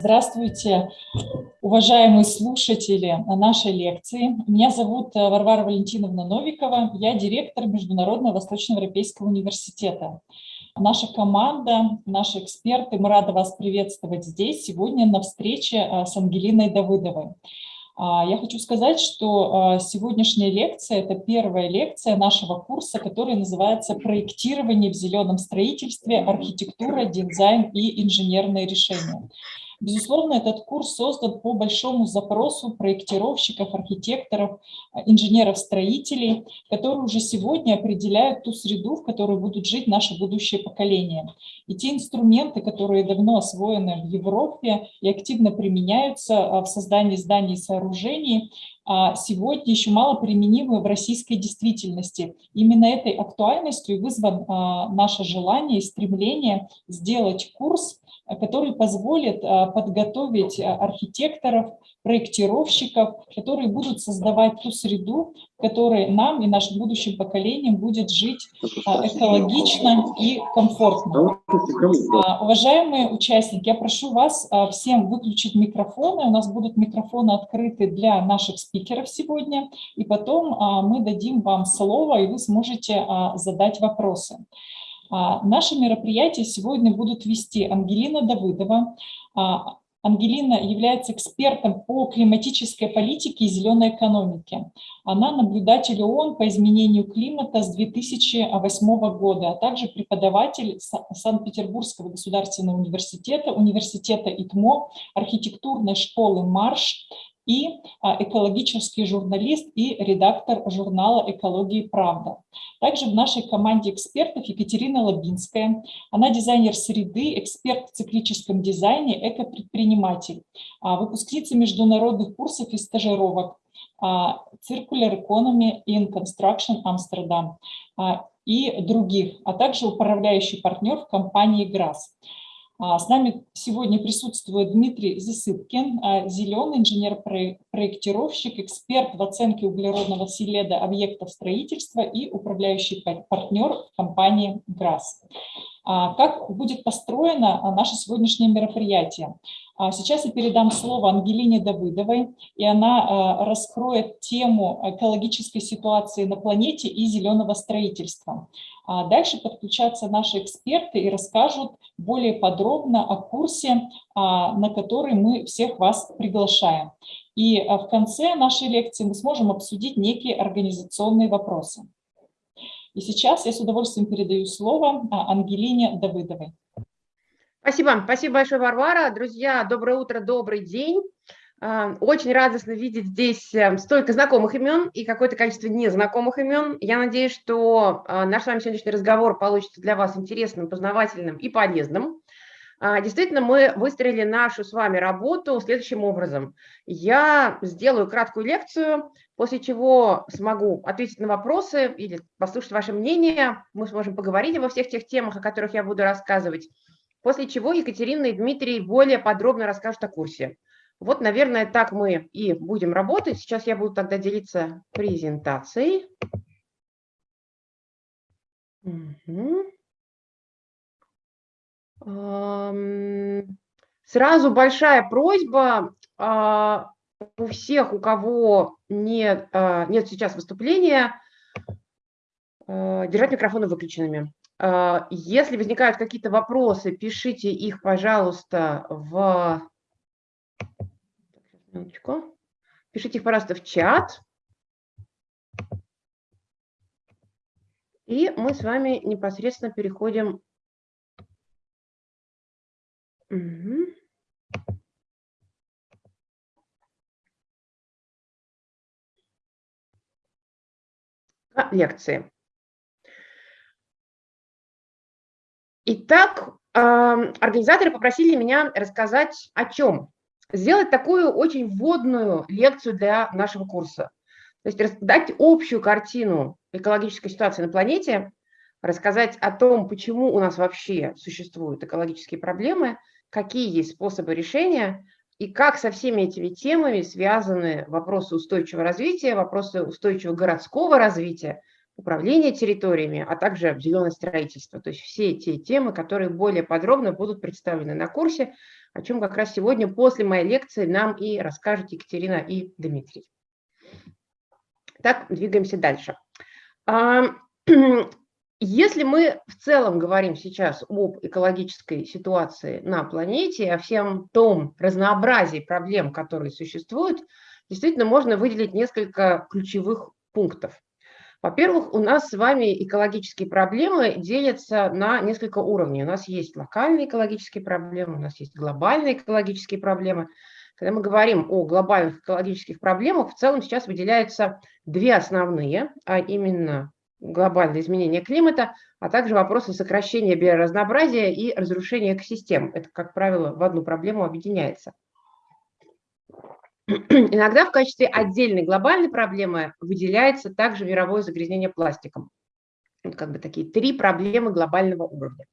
Здравствуйте, уважаемые слушатели нашей лекции. Меня зовут э, Варвара Валентиновна Новикова, я директор Международного Восточноевропейского университета. Наша команда, наши эксперты, мы рады вас приветствовать здесь сегодня на встрече э, с Ангелиной Давыдовой. А, я хочу сказать, что а, сегодняшняя лекция – это первая лекция нашего курса, который называется «Проектирование в зеленом строительстве. Архитектура, дизайн и инженерные решения». Безусловно, этот курс создан по большому запросу проектировщиков, архитекторов, а, инженеров-строителей, которые уже сегодня определяют ту среду, в которой будут жить наши будущие поколения. И те инструменты, которые давно освоены в Европе и активно применяются а, в создании зданий и сооружений, а, сегодня еще мало применимы в российской действительности. Именно этой актуальностью вызван наше желание и стремление сделать курс, который позволит а, подготовить а, архитекторов, проектировщиков, которые будут создавать ту среду, в которой нам и нашим будущим поколениям будет жить а, экологично и комфортно. Уважаемые участники, я прошу вас всем выключить микрофоны. У нас будут микрофоны открыты для наших спикеров сегодня, и потом мы дадим вам слово, и вы сможете задать вопросы. А, Наши мероприятия сегодня будут вести Ангелина Давыдова. А, Ангелина является экспертом по климатической политике и зеленой экономике. Она наблюдатель ООН по изменению климата с 2008 года, а также преподаватель Санкт-Петербургского государственного университета, университета ИТМО, архитектурной школы «Марш», и а, экологический журналист и редактор журнала «Экология и правда». Также в нашей команде экспертов Екатерина Лабинская. Она дизайнер среды, эксперт в циклическом дизайне, экопредприниматель, а, выпускница международных курсов и стажировок, а, Circular Economy in Construction Amsterdam и других, а также управляющий партнер в компании ГРАС. А, с нами сегодня присутствует Дмитрий Засыпкин, а, зеленый инженер-проектировщик, эксперт в оценке углеродного следа объектов строительства и управляющий партнер компании ГРАС. А, как будет построено наше сегодняшнее мероприятие? Сейчас я передам слово Ангелине Давыдовой, и она раскроет тему экологической ситуации на планете и зеленого строительства. Дальше подключатся наши эксперты и расскажут более подробно о курсе, на который мы всех вас приглашаем. И в конце нашей лекции мы сможем обсудить некие организационные вопросы. И сейчас я с удовольствием передаю слово Ангелине Давыдовой. Спасибо. Спасибо большое, Варвара. Друзья, доброе утро, добрый день. Очень радостно видеть здесь э, столько знакомых имен и какое-то количество незнакомых имен. Я надеюсь, что а, наш с вами сегодняшний разговор получится для вас интересным, познавательным и полезным. А, действительно, мы выстроили нашу с вами работу следующим образом. Я сделаю краткую лекцию, после чего смогу ответить на вопросы или послушать ваше мнение. Мы сможем поговорить обо всех тех темах, о которых я буду рассказывать. После чего Екатерина и Дмитрий более подробно расскажут о курсе. Вот, наверное, так мы и будем работать. Сейчас я буду тогда делиться презентацией. Сразу большая просьба а, у всех, у кого нет, а, нет сейчас выступления, а, держать микрофоны выключенными. Если возникают какие-то вопросы, пишите их, пожалуйста, в Минуточку. Пишите их, пожалуйста, в чат. И мы с вами непосредственно переходим. Угу. К лекции. Итак, организаторы попросили меня рассказать о чем сделать такую очень вводную лекцию для нашего курса. То есть дать общую картину экологической ситуации на планете, рассказать о том, почему у нас вообще существуют экологические проблемы, какие есть способы решения и как со всеми этими темами связаны вопросы устойчивого развития, вопросы устойчивого городского развития, управления территориями, а также зеленое строительство. То есть все те темы, которые более подробно будут представлены на курсе. О чем как раз сегодня после моей лекции нам и расскажет Екатерина и Дмитрий. Так, двигаемся дальше. Если мы в целом говорим сейчас об экологической ситуации на планете, о всем том разнообразии проблем, которые существуют, действительно можно выделить несколько ключевых пунктов. Во-первых, у нас с вами экологические проблемы делятся на несколько уровней. У нас есть локальные экологические проблемы, у нас есть глобальные экологические проблемы. Когда мы говорим о глобальных экологических проблемах, в целом сейчас выделяются две основные, а именно глобальное изменение климата, а также вопросы сокращения биоразнообразия и разрушения экосистем. Это, как правило, в одну проблему объединяется. Иногда в качестве отдельной глобальной проблемы выделяется также мировое загрязнение пластиком. Как бы такие три проблемы глобального уровня.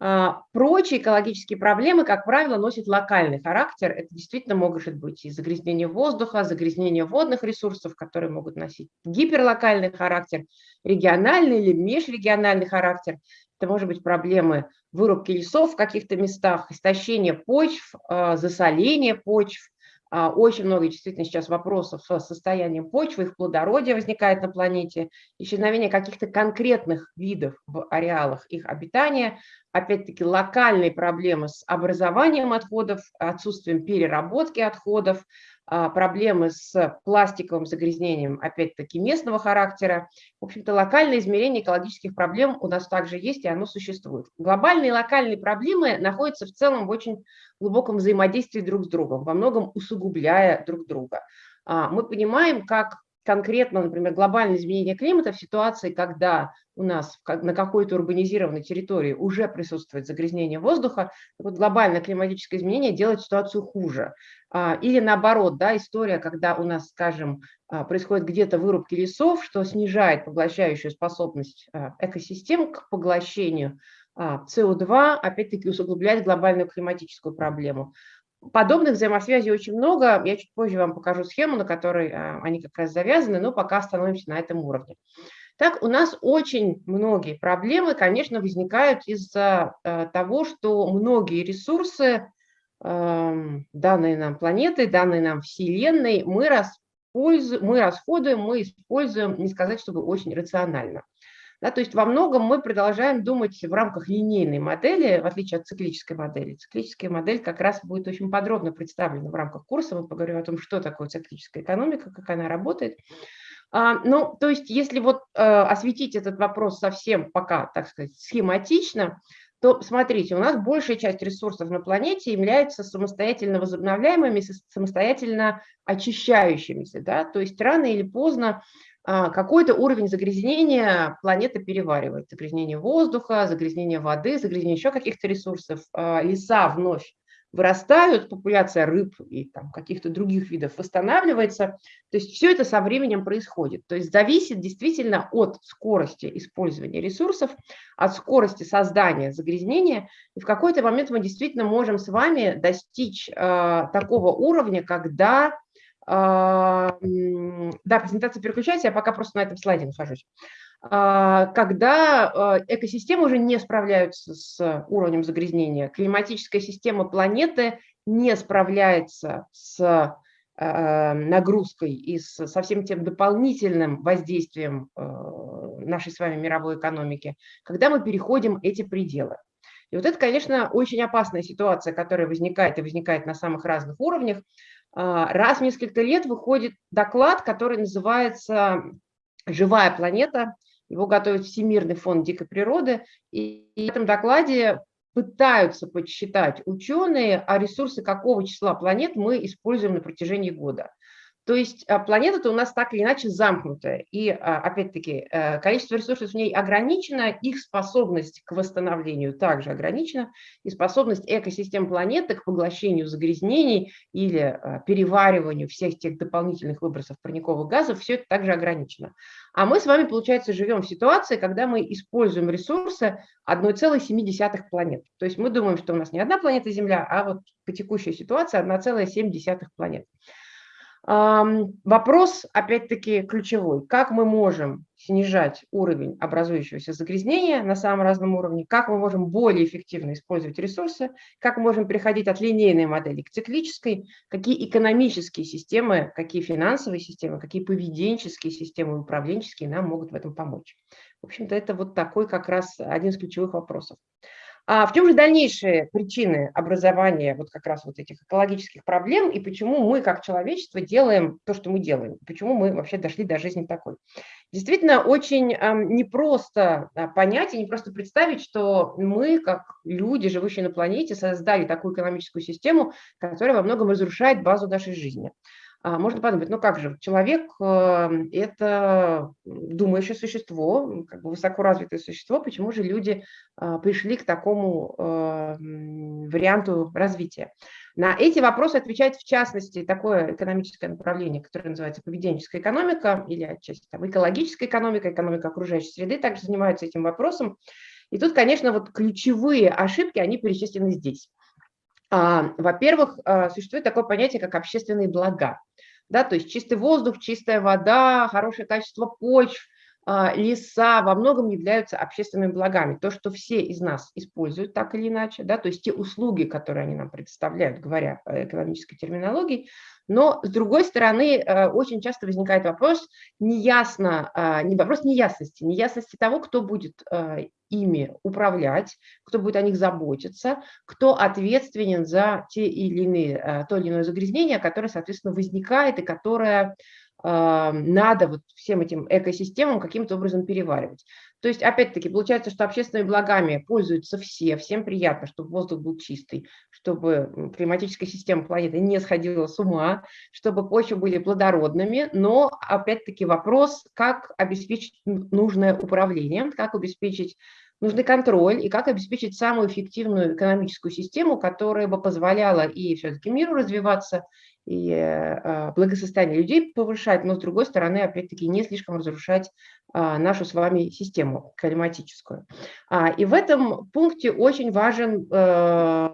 А, прочие экологические проблемы, как правило, носят локальный характер. Это действительно может быть и загрязнение воздуха, загрязнение водных ресурсов, которые могут носить гиперлокальный характер, региональный или межрегиональный характер. Это может быть проблемы вырубки лесов в каких-то местах, истощение почв, а, засоление почв, очень много действительно сейчас вопросов с состоянием почвы, их плодородия возникает на планете, исчезновение каких-то конкретных видов в ареалах их обитания, опять-таки локальные проблемы с образованием отходов, отсутствием переработки отходов, а, проблемы с пластиковым загрязнением, опять-таки местного характера. В общем-то, локальное измерение экологических проблем у нас также есть, и оно существует. Глобальные и локальные проблемы находятся в целом в очень глубоком взаимодействии друг с другом, во многом усугубляя друг друга. А, мы понимаем, как конкретно, например, глобальное изменение климата в ситуации, когда у нас на какой-то урбанизированной территории уже присутствует загрязнение воздуха, вот глобальное климатическое изменение делает ситуацию хуже. А, или наоборот, да, история, когда у нас, скажем, а, происходит где-то вырубки лесов, что снижает поглощающую способность а, экосистем к поглощению СО2, опять-таки усугубляет глобальную климатическую проблему. Подобных взаимосвязей очень много. Я чуть позже вам покажу схему, на которой они как раз завязаны, но пока остановимся на этом уровне. Так, у нас очень многие проблемы, конечно, возникают из-за э, того, что многие ресурсы, эм, данные нам планеты, данные нам Вселенной, мы, мы расходуем, мы используем, не сказать, чтобы очень рационально. Да, то есть во многом мы продолжаем думать в рамках линейной модели, в отличие от циклической модели. Циклическая модель как раз будет очень подробно представлена в рамках курса. Мы поговорим о том, что такое циклическая экономика, как она работает. А, ну, то есть если вот э, осветить этот вопрос совсем пока, так сказать, схематично, то смотрите, у нас большая часть ресурсов на планете является самостоятельно возобновляемыми, самостоятельно очищающимися. Да? То есть рано или поздно а, какой-то уровень загрязнения планета переваривает. Загрязнение воздуха, загрязнение воды, загрязнение еще каких-то ресурсов. А, леса вновь вырастают, популяция рыб и каких-то других видов восстанавливается. То есть все это со временем происходит. То есть зависит действительно от скорости использования ресурсов, от скорости создания загрязнения. И в какой-то момент мы действительно можем с вами достичь э, такого уровня, когда а, да, презентация переключается, я пока просто на этом слайде нахожусь. А, когда а, экосистемы уже не справляются с уровнем загрязнения, климатическая система планеты не справляется с нагрузкой и со всем тем дополнительным воздействием нашей с вами мировой экономики, когда мы переходим эти пределы. И вот это, конечно, очень опасная ситуация, которая возникает и возникает на самых разных уровнях. А, раз в несколько лет выходит доклад, который называется «Живая планета». Его готовит Всемирный фонд дикой природы. И в этом докладе пытаются подсчитать ученые, а ресурсы какого числа планет мы используем на протяжении года. То есть а, планета-то у нас так или иначе замкнутая. И, а, опять-таки, э, количество ресурсов в ней ограничено, их способность к восстановлению также ограничена, и способность экосистем планеты к поглощению загрязнений или а, перевариванию всех тех дополнительных выбросов парниковых газов, все это также ограничено. А мы с вами, получается, живем в ситуации, когда мы используем ресурсы 1,7 планет. То есть мы думаем, что у нас не одна планета Земля, а вот по текущей ситуации 1,7 планет. Вопрос, опять-таки, ключевой. Как мы можем снижать уровень образующегося загрязнения на самом разном уровне, как мы можем более эффективно использовать ресурсы, как мы можем переходить от линейной модели к циклической, какие экономические системы, какие финансовые системы, какие поведенческие системы, управленческие нам могут в этом помочь. В общем-то, это вот такой как раз один из ключевых вопросов. А в чем же дальнейшие причины образования вот как раз вот этих экологических проблем и почему мы как человечество делаем то, что мы делаем, почему мы вообще дошли до жизни такой? Действительно, очень непросто а, понять и не просто представить, что мы, как люди, живущие на планете, создали такую экономическую систему, которая во многом разрушает базу нашей жизни. А, можно подумать, ну как же, человек эм, – это думающее существо, как бы высокоразвитое существо, почему же люди а, пришли к такому эм, варианту развития? На эти вопросы отвечает в частности такое экономическое направление, которое называется поведенческая экономика или отчасти там, экологическая экономика, экономика окружающей среды также занимаются этим вопросом. И тут, конечно, вот ключевые ошибки, они перечислены здесь. А, во-первых, существует такое понятие, как общественные блага. Да, то есть чистый воздух, чистая вода, хорошее качество почв, а, леса во многом являются общественными благами. То, что все из нас используют так или иначе, да, то есть те услуги, которые они нам предоставляют, говоря экономической терминологией, но, с другой стороны, э, очень часто возникает вопрос неясно, а, не вопрос неясности, неясности того, кто будет э, ими управлять, кто будет о них заботиться, кто ответственен за те или иные, э, то или иное загрязнение, которое, соответственно, возникает и которое надо вот всем этим экосистемам каким-то образом переваривать. То есть, опять-таки, получается, что общественными благами пользуются все, всем приятно, чтобы воздух был чистый, чтобы климатическая система планеты не сходила с ума, чтобы почвы были плодородными, но, опять-таки, вопрос, как обеспечить нужное управление, как обеспечить нужный контроль и как обеспечить самую эффективную экономическую систему, которая бы позволяла и все-таки миру развиваться, и э, благосостояние людей повышать, но с другой стороны, опять-таки, не слишком разрушать а, нашу с вами систему климатическую. А, и в этом пункте очень важен э,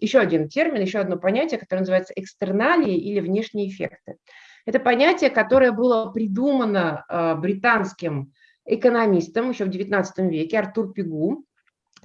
еще один термин, еще одно понятие, которое называется экстерналии или внешние эффекты. Это понятие, которое было придумано э, британским экономистом еще в XIX веке, Артур Пигу.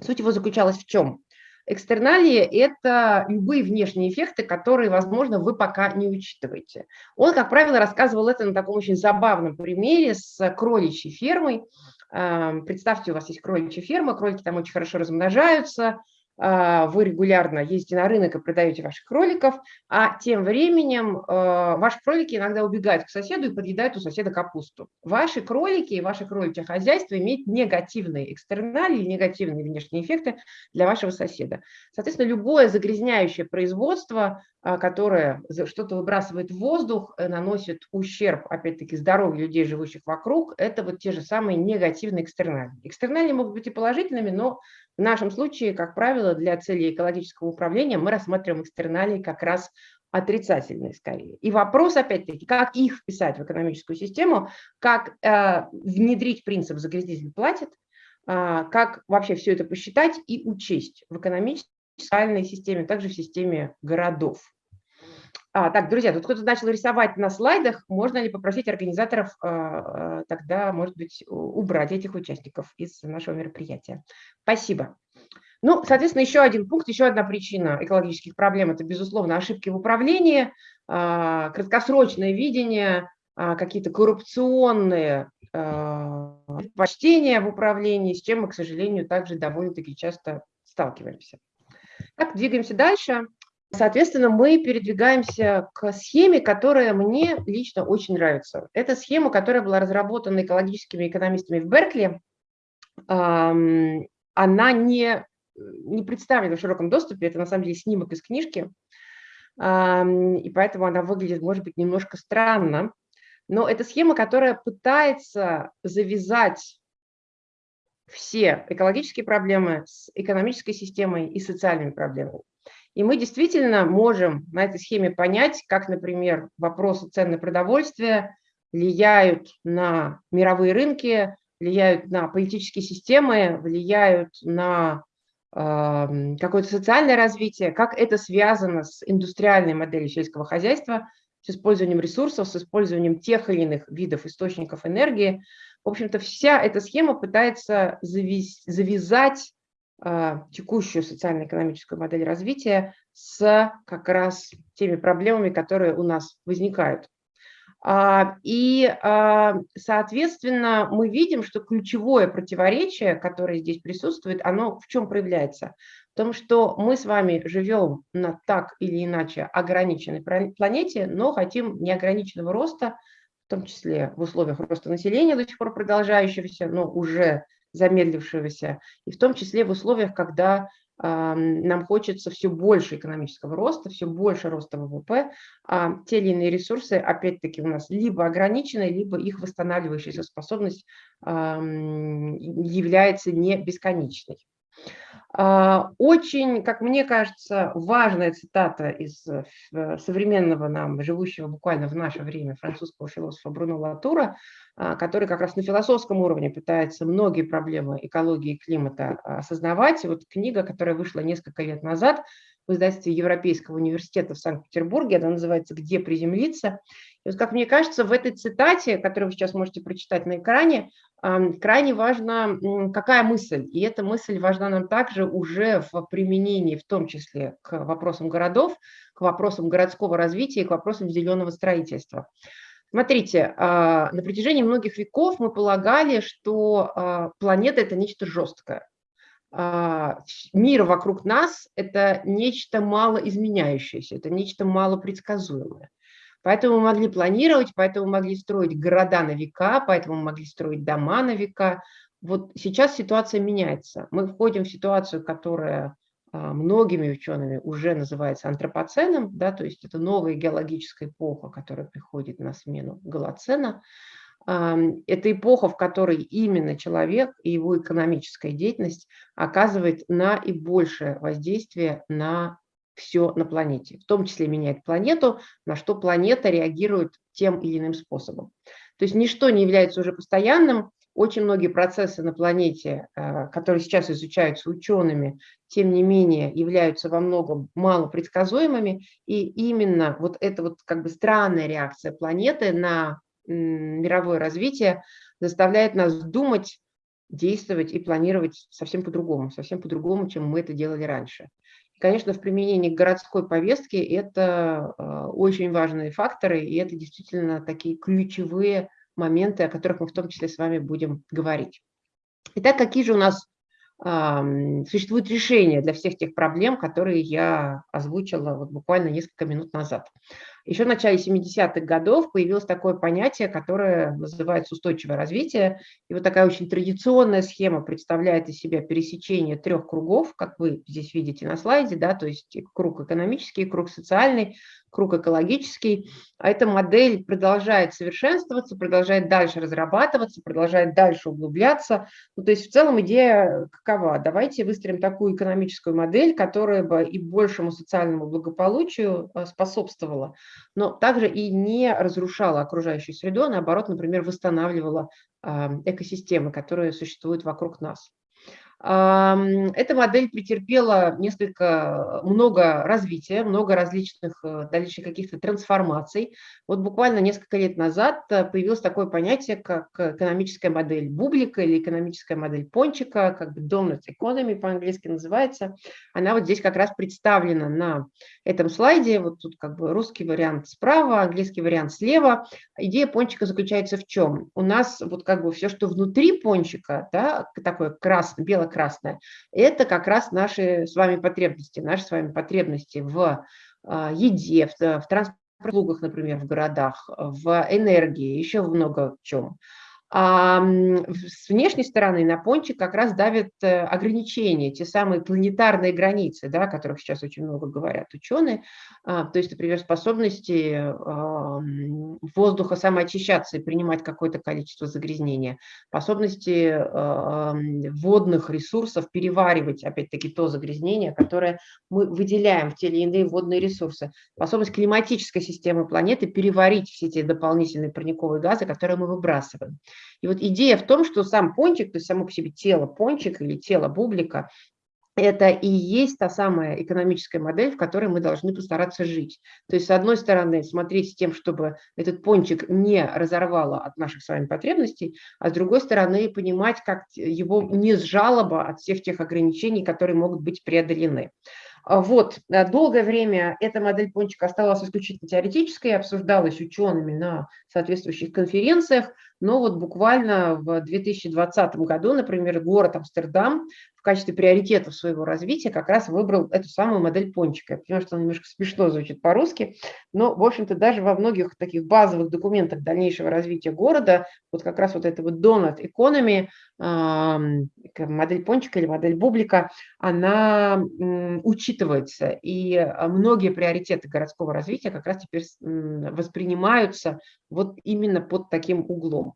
Суть его заключалась в чем? Экстерналии – это любые внешние эффекты, которые, возможно, вы пока не учитываете. Он, как правило, рассказывал это на таком очень забавном примере с кроличьей фермой. Представьте, у вас есть кроличья ферма, кролики там очень хорошо размножаются, вы регулярно ездите на рынок и продаете ваших кроликов, а тем временем а, ваши кролики иногда убегают к соседу и подъедают у соседа капусту. Ваши кролики и ваше кроличье хозяйство имеют негативные экстерналии, негативные внешние эффекты для вашего соседа. Соответственно, любое загрязняющее производство, а, которое что-то выбрасывает в воздух, э, наносит ущерб, опять-таки, здоровью людей, живущих вокруг, это вот те же самые негативные экстерналии. Экстерналии могут быть и положительными, но в нашем случае, как правило, для целей экологического управления мы рассматриваем экстерналии как раз отрицательные скорее. И вопрос, опять-таки, как их вписать в экономическую систему, как э, внедрить принцип «загрязнитель платит», э, как вообще все это посчитать и учесть в экономической системе, также в системе городов. А, так, друзья, тут кто-то начал рисовать на слайдах. Можно ли попросить организаторов а, тогда, может быть, убрать этих участников из нашего мероприятия? Спасибо. Ну, соответственно, еще один пункт, еще одна причина экологических проблем – это, безусловно, ошибки в управлении, а, краткосрочное видение, а, какие-то коррупционные предпочтения в управлении, с чем мы, к сожалению, также довольно-таки часто сталкиваемся. Так, двигаемся дальше. Соответственно, мы передвигаемся к схеме, которая мне лично очень нравится. Это схема, которая была разработана экологическими экономистами в Беркли. Она не, не представлена в широком доступе, это на самом деле снимок из книжки, и поэтому она выглядит, может быть, немножко странно. Но это схема, которая пытается завязать все экологические проблемы с экономической системой и социальными проблемами. И мы действительно можем на этой схеме понять, как, например, вопросы цен на продовольствие влияют на мировые рынки, влияют на политические системы, влияют на э, какое-то социальное развитие, как это связано с индустриальной моделью сельского хозяйства, с использованием ресурсов, с использованием тех или иных видов источников энергии, В общем-то, вся эта схема пытается завязать текущую социально-экономическую модель развития с как раз теми проблемами, которые у нас возникают. А, и, а, соответственно, мы видим, что ключевое противоречие, которое здесь присутствует, оно в чем проявляется? В том, что мы с вами живем на так или иначе ограниченной планете, но хотим неограниченного роста, в том числе в условиях роста населения до сих пор продолжающегося, но уже замедлившегося, и в том числе в условиях, когда нам хочется все больше экономического роста, все больше роста ВВП, а те или иные ресурсы, опять-таки, у нас либо ограничены, либо их восстанавливающаяся способность является не бесконечной. А, очень, как мне кажется, важная цитата из э, современного нам, живущего буквально в наше время французского философа Бруно Латура, а, который как раз на философском уровне пытается многие проблемы экологии и климата осознавать. И вот книга, которая вышла несколько лет назад в издательстве Европейского университета в Санкт-Петербурге, она называется «Где приземлиться?». И вот, как мне кажется, в этой цитате, которую вы сейчас можете прочитать на экране, крайне важна какая мысль. И эта мысль важна нам также уже в применении, в том числе к вопросам городов, к вопросам городского развития, к вопросам зеленого строительства. Смотрите, а, на протяжении многих веков мы полагали, что а, планета – это нечто жесткое. А, мир вокруг нас – это нечто малоизменяющееся, это нечто малопредсказуемое. Поэтому мы могли планировать, поэтому мы могли строить города на века, поэтому мы могли строить дома на века. Вот сейчас ситуация меняется. Мы входим в ситуацию, которая а, многими учеными уже называется антропоценом, да, то есть это новая геологическая эпоха, которая приходит на смену голоцена. Это эпоха, в которой именно человек и его экономическая деятельность оказывает наибольшее воздействие на все на планете, в том числе меняет планету, на что планета реагирует тем или иным способом. То есть ничто не является уже постоянным, очень многие процессы на планете, э, которые сейчас изучаются учеными, тем не менее являются во многом малопредсказуемыми, и именно вот эта вот как бы странная реакция планеты на мировое развитие заставляет нас думать, действовать и планировать совсем по-другому, совсем по-другому, чем мы это делали раньше. Конечно, в применении городской повестки это а, очень важные факторы, и это действительно такие ключевые моменты, о которых мы в том числе с вами будем говорить. Итак, какие же у нас существуют решения для всех тех проблем, которые я озвучила вот буквально несколько минут назад. Еще в начале 70-х годов появилось такое понятие, которое называется устойчивое развитие. И вот такая очень традиционная схема представляет из себя пересечение трех кругов, как вы здесь видите на слайде, да, то есть круг экономический, круг социальный, круг экологический. А эта модель продолжает совершенствоваться, продолжает дальше разрабатываться, продолжает дальше углубляться. Ну, то есть в целом идея какова? Давайте выстроим такую экономическую модель, которая бы и большему социальному благополучию э, способствовала, но также и не разрушала окружающую среду, а наоборот, например, восстанавливала экосистемы, которые существуют вокруг нас. Эта модель претерпела несколько, много развития, много различных э, дальше каких-то трансформаций. Вот буквально несколько лет назад э, появилось такое понятие, как экономическая модель бублика или экономическая модель пончика, как бы donut economy по-английски называется. Она вот здесь как раз представлена на этом слайде. Вот тут как бы русский вариант справа, английский вариант слева. Идея пончика заключается в чем? У нас вот как бы все, что внутри пончика, да, такое красное, бело красное, это как раз наши с вами потребности, наши с вами потребности в а, еде, в, в транспортных например, в городах, в энергии, еще много в чем. А с внешней стороны на пончик как раз давят э, ограничения, те самые планетарные границы, да, о которых сейчас очень много говорят ученые, а, то есть, например, способности воздуха самоочищаться и принимать какое-то количество загрязнения, способности водных ресурсов переваривать, опять-таки, то загрязнение, которое мы выделяем в те или иные водные ресурсы, способность климатической системы планеты переварить все эти дополнительные парниковые газы, которые мы выбрасываем. И вот идея в том, что сам пончик, то есть само по себе тело пончик или тело бублика, это и есть та самая экономическая модель, в которой мы должны постараться жить. То есть, с одной стороны, смотреть с тем, чтобы этот пончик не разорвало от наших с вами потребностей, а с другой стороны, понимать, как его не сжалоба от всех тех ограничений, которые могут быть преодолены. А вот, э, долгое время эта модель пончика оставалась исключительно теоретической, обсуждалась учеными на соответствующих конференциях, но вот буквально в 2020 году, например, город Амстердам в качестве приоритетов своего развития как раз выбрал эту самую модель пончика. Я понимаю, что она немножко смешно звучит по-русски, но, в общем-то, даже во многих таких базовых документах дальнейшего развития города, вот как раз вот эта вот Donut Economy, модель пончика или модель бублика, она учитывается. И а, многие приоритеты городского развития как раз теперь воспринимаются вот именно под таким углом.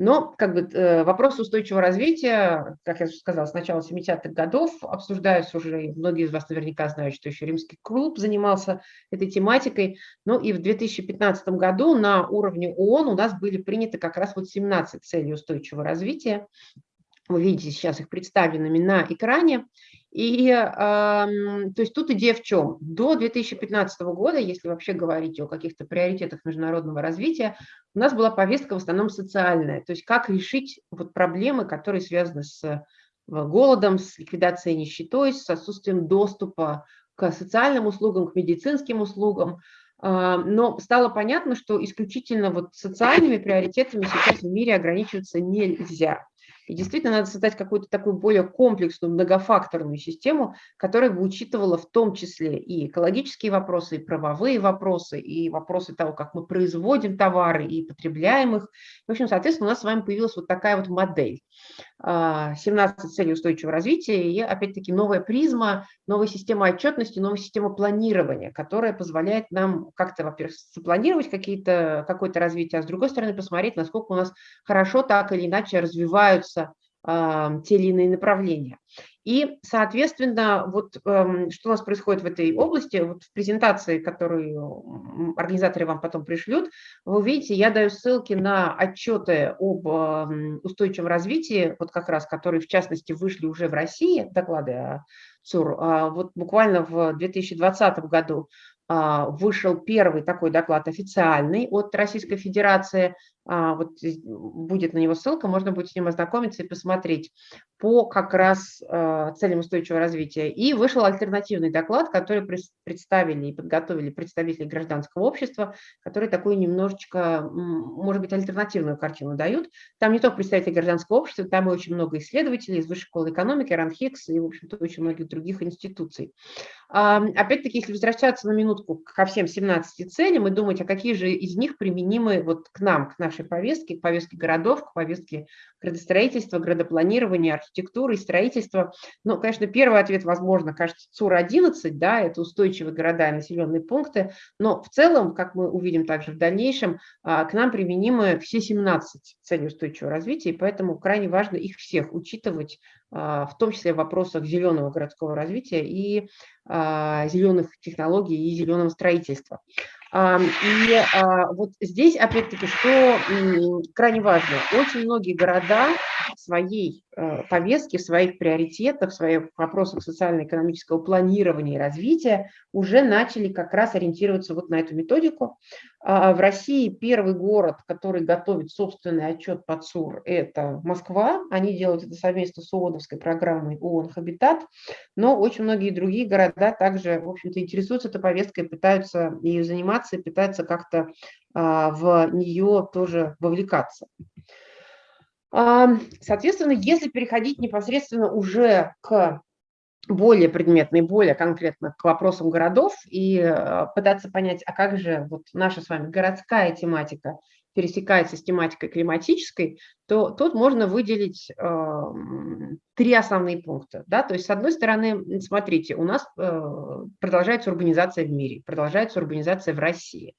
Но как бы, э, вопрос устойчивого развития, как я уже сказала, с начала 70-х годов обсуждаются уже, многие из вас наверняка знают, что еще Римский клуб занимался этой тематикой. Ну и в 2015 году на уровне ООН у нас были приняты как раз вот 17 целей устойчивого развития. Вы видите сейчас их представленными на экране. И то есть тут идея в чем? До 2015 года, если вообще говорить о каких-то приоритетах международного развития, у нас была повестка в основном социальная, то есть как решить вот проблемы, которые связаны с э, голодом, с ликвидацией нищетой, с отсутствием доступа к социальным услугам, к медицинским услугам. А, но стало понятно, что исключительно вот социальными приоритетами сейчас в мире ограничиваться нельзя. И действительно надо создать какую-то такую более комплексную, многофакторную систему, которая бы учитывала в том числе и экологические вопросы, и правовые вопросы, и вопросы того, как мы производим товары и потребляем их. В общем, соответственно, у нас с вами появилась вот такая вот модель. 17 а, целей устойчивого развития и, опять-таки, новая призма, новая система отчетности, новая система планирования, которая позволяет нам как-то, во-первых, запланировать какое-то развитие, а с другой стороны посмотреть, насколько у нас хорошо так или иначе развиваются э, те или иные направления. И, соответственно, вот э, что у нас происходит в этой области, вот в презентации, которую организаторы вам потом пришлют, вы увидите, я даю ссылки на отчеты об э, устойчивом развитии, вот как раз, которые, в частности, вышли уже в России, доклады ЦУР. А вот буквально в 2020 году а, вышел первый такой доклад официальный от Российской Федерации вот будет на него ссылка, можно будет с ним ознакомиться и посмотреть по как раз а, целям устойчивого развития. И вышел альтернативный доклад, который представили и подготовили представители гражданского общества, которые такую немножечко, может быть, альтернативную картину дают. Там не только представители гражданского общества, там и очень много исследователей из Высшей школы экономики, РАНХИКС и, в общем-то, очень многих других институций. Опять-таки, если возвращаться на минутку ко всем 17 целям и думать, а какие же из них применимы вот к нам, к нашей нашей повестки, к повестке городов, к повестке градостроительства, градопланирования, архитектуры и строительства. Ну, конечно, первый ответ, возможно, кажется, ЦУР-11, да, это устойчивые города и населенные пункты, но в целом, как мы увидим также в дальнейшем, а, к нам применимы все 17 целей устойчивого развития, и поэтому крайне важно их всех учитывать, а, в том числе в вопросах зеленого городского развития и а, зеленых технологий и зеленого строительства. И а, вот здесь, опять-таки, что крайне важно, очень многие города своей э, повестке, в своих приоритетах, в своих вопросах социально-экономического планирования и развития уже начали как раз ориентироваться вот на эту методику. А, в России первый город, который готовит собственный отчет по ЦУР, это Москва. Они делают это совместно с ООНовской программой ООН «Хабитат», но очень многие другие города также, в общем-то, интересуются этой повесткой, пытаются ею заниматься и пытаются как-то а, в нее тоже вовлекаться. А, соответственно, если переходить непосредственно уже к более предметно и более конкретно к вопросам городов и э, пытаться понять, а как же вот наша с вами городская тематика пересекается с тематикой климатической, то тут можно выделить э, три основные пункта. Да? То есть, с одной стороны, смотрите, у нас э, продолжается урбанизация в мире, продолжается урбанизация в России.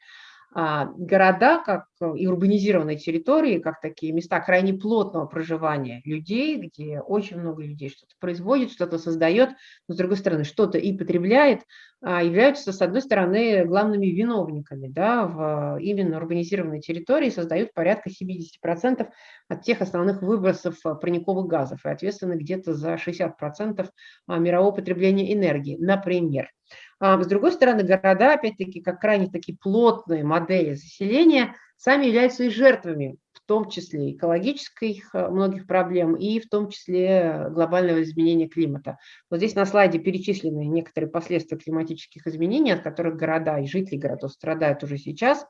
А города, как и урбанизированные территории, как такие места крайне плотного проживания людей, где очень много людей что-то производит, что-то создает, но с другой стороны что-то и потребляет, а, являются, с одной стороны, главными виновниками да, в именно урбанизированной территории, создают порядка 70% от тех основных выбросов парниковых газов и ответственны где-то за 60% а, мирового потребления энергии, например. А с другой стороны, города, опять-таки, как крайне такие плотные модели заселения, сами являются и жертвами, в том числе экологических э, многих проблем и в том числе глобального изменения климата. Вот здесь на слайде перечислены некоторые последствия климатических изменений, от которых города и жители городов страдают уже сейчас.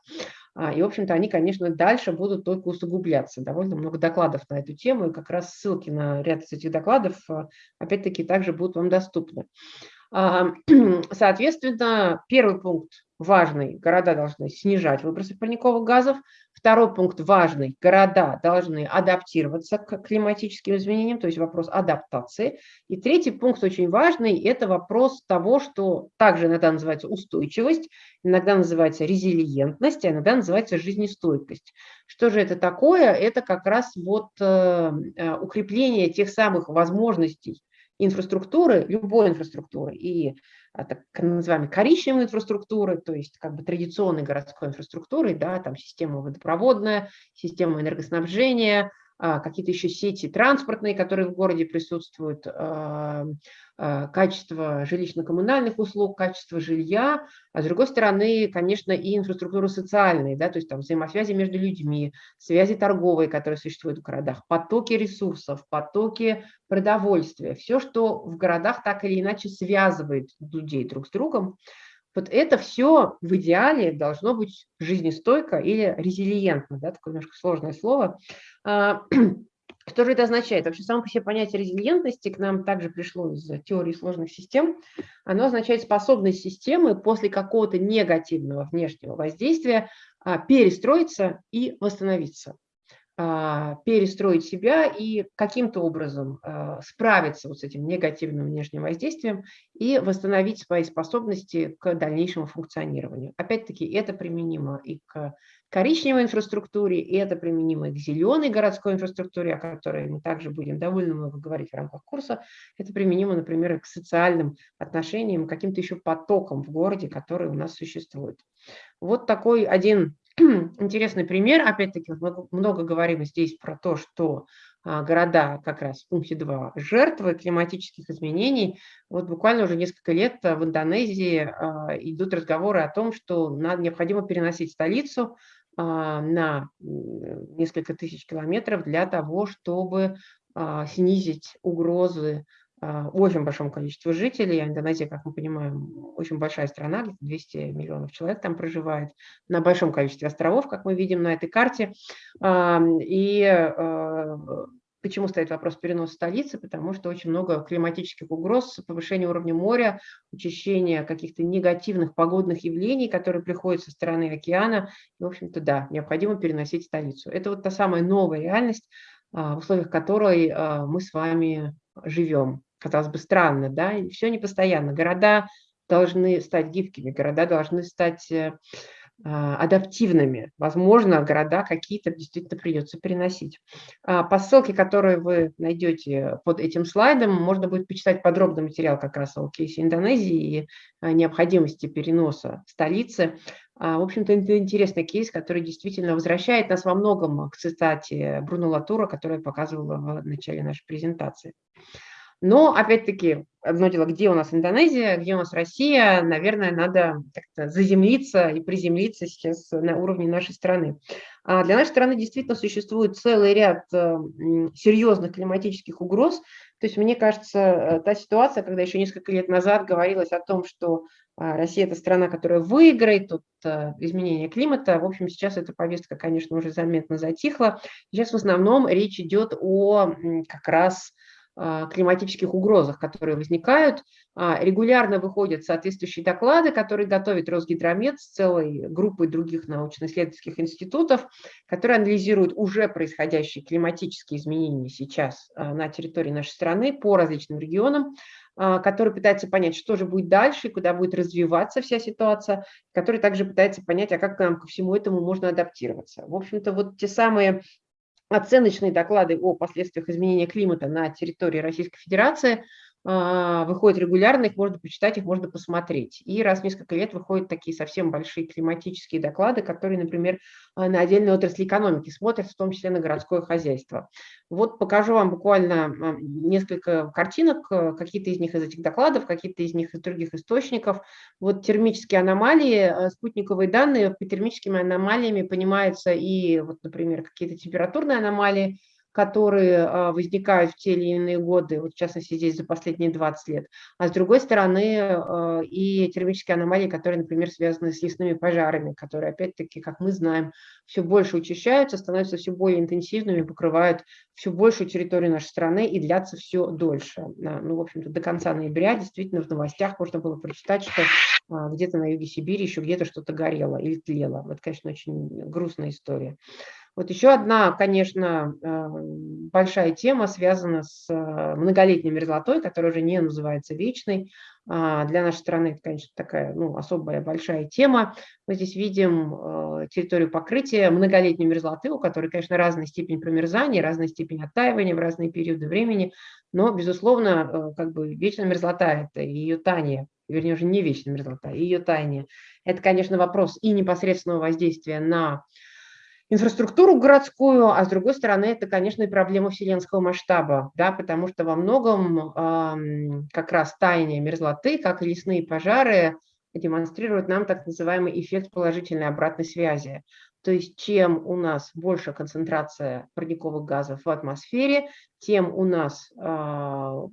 А, и, в общем-то, они, конечно, дальше будут только усугубляться. Довольно много докладов на эту тему, и как раз ссылки на ряд из этих докладов, опять-таки, также будут вам доступны. Соответственно, первый пункт важный, города должны снижать выбросы парниковых газов. Второй пункт важный, города должны адаптироваться к климатическим изменениям, то есть вопрос адаптации. И третий пункт очень важный, это вопрос того, что также иногда называется устойчивость, иногда называется резилиентность, а иногда называется жизнестойкость. Что же это такое? Это как раз вот э, э, укрепление тех самых возможностей инфраструктуры, любой инфраструктуры, и а, так называемой коричневой инфраструктуры, то есть как бы традиционной городской инфраструктуры, да, там система водопроводная, система энергоснабжения, какие-то еще сети транспортные, которые в городе присутствуют, а, а, качество жилищно-коммунальных услуг, качество жилья, а с другой стороны, конечно, и инфраструктура социальная, да, то есть там взаимосвязи между людьми, связи торговые, которые существуют в городах, потоки ресурсов, потоки продовольствия, все, что в городах так или иначе связывает людей друг с другом, вот это все в идеале должно быть жизнестойко или резилиентно, да, такое немножко сложное слово. А, что же это означает? Вообще само по себе понятие резилиентности к нам также пришло из теории сложных систем. Оно означает способность системы после какого-то негативного внешнего воздействия а, перестроиться и восстановиться. А, перестроить себя и каким-то образом а, справиться вот с этим негативным внешним воздействием и восстановить свои способности к дальнейшему функционированию. Опять-таки, это применимо и к коричневой инфраструктуре, и это применимо и к зеленой городской инфраструктуре, о которой мы также будем довольно много говорить в рамках курса. Это применимо, например, к социальным отношениям, каким-то еще потокам в городе, которые у нас существуют. Вот такой один интересный пример, опять-таки, много, много говорим здесь про то, что а, города как раз в пункте 2 жертвы климатических изменений. Вот буквально уже несколько лет а, в Индонезии а, идут разговоры о том, что надо, необходимо переносить столицу на несколько тысяч километров для того, чтобы снизить угрозы а, очень большом количестве жителей. Индонезия, как мы понимаем, очень большая страна, 200 миллионов человек там проживает, на большом количестве островов, как мы видим на этой карте. И а, почему стоит вопрос переноса столицы? Потому что очень много климатических угроз, повышение уровня моря, учащение каких-то негативных погодных явлений, которые приходят со стороны океана. И, в общем-то, да, необходимо переносить столицу. Это вот та самая новая реальность, а, в условиях которой мы с вами живем казалось бы, странно, да, и все непостоянно. Города должны стать гибкими, города должны стать э, а, адаптивными. Возможно, города какие-то действительно придется переносить. А, по ссылке, которую вы найдете под этим слайдом, можно будет почитать подробный материал как раз о кейсе Индонезии и необходимости переноса столицы. А, в общем-то, это интересный кейс, который действительно возвращает нас во многом к цитате Бруно Латура, которую я показывала в начале нашей презентации. Но, опять-таки, одно дело, где у нас Индонезия, где у нас Россия, наверное, надо заземлиться и приземлиться сейчас на уровне нашей страны. А для нашей страны действительно существует целый ряд э, серьезных климатических угроз. То есть, мне кажется, э, та ситуация, когда еще несколько лет назад говорилось о том, что а, Россия – это страна, которая выиграет от э, изменения климата. В общем, сейчас эта повестка, конечно, уже заметно затихла. Сейчас в основном речь идет о как раз климатических угрозах, которые возникают. А, регулярно выходят соответствующие доклады, которые готовит Росгидромет с целой группой других научно-исследовательских институтов, которые анализируют уже происходящие климатические изменения сейчас на территории нашей страны по различным регионам, который пытается понять, что же будет дальше, куда будет развиваться вся ситуация, который также пытается понять, а как нам ко всему этому можно адаптироваться. В общем-то, вот те самые оценочные доклады о последствиях изменения климата на территории Российской Федерации – выходят регулярно, их можно почитать, их можно посмотреть. И раз в несколько лет выходят такие совсем большие климатические доклады, которые, например, а, на отдельные отрасли экономики смотрят, в том числе на городское хозяйство. Вот покажу вам буквально а, несколько картинок, какие-то из них из этих докладов, какие-то из них из других источников. Вот термические аномалии, спутниковые данные, по термическими аномалиями понимаются и, вот, например, какие-то температурные аномалии, которые а, возникают в те или иные годы, вот в частности здесь за последние 20 лет, а с другой стороны а, и термические аномалии, которые, например, связаны с лесными пожарами, которые, опять-таки, как мы знаем, все больше учащаются, становятся все более интенсивными, покрывают все большую территорию нашей страны и длятся все дольше. Ну, в общем-то, до конца ноября действительно в новостях можно было прочитать, что а, где-то на юге Сибири еще где-то что-то горело или тлело. Это, конечно, очень грустная история. Вот еще одна, конечно, э, большая тема связана с э, многолетней мерзлотой, которая уже не называется вечной. А, для нашей страны это, конечно, такая ну, особая большая тема. Мы здесь видим э, территорию покрытия многолетней мерзлоты, у которой, конечно, разная степень промерзания, разная степень оттаивания в разные периоды времени, но, безусловно, как бы вечная мерзлота – это ее таяние, вернее, уже не вечная мерзлота, ее таяние. Это, конечно, вопрос и непосредственного воздействия на инфраструктуру городскую, а с другой стороны, это, конечно, и проблема вселенского масштаба, да, потому что во многом э, как раз таяние мерзлоты, как и лесные пожары, демонстрируют нам так называемый эффект положительной обратной связи. То есть чем у нас больше концентрация парниковых газов в атмосфере, тем у нас, э,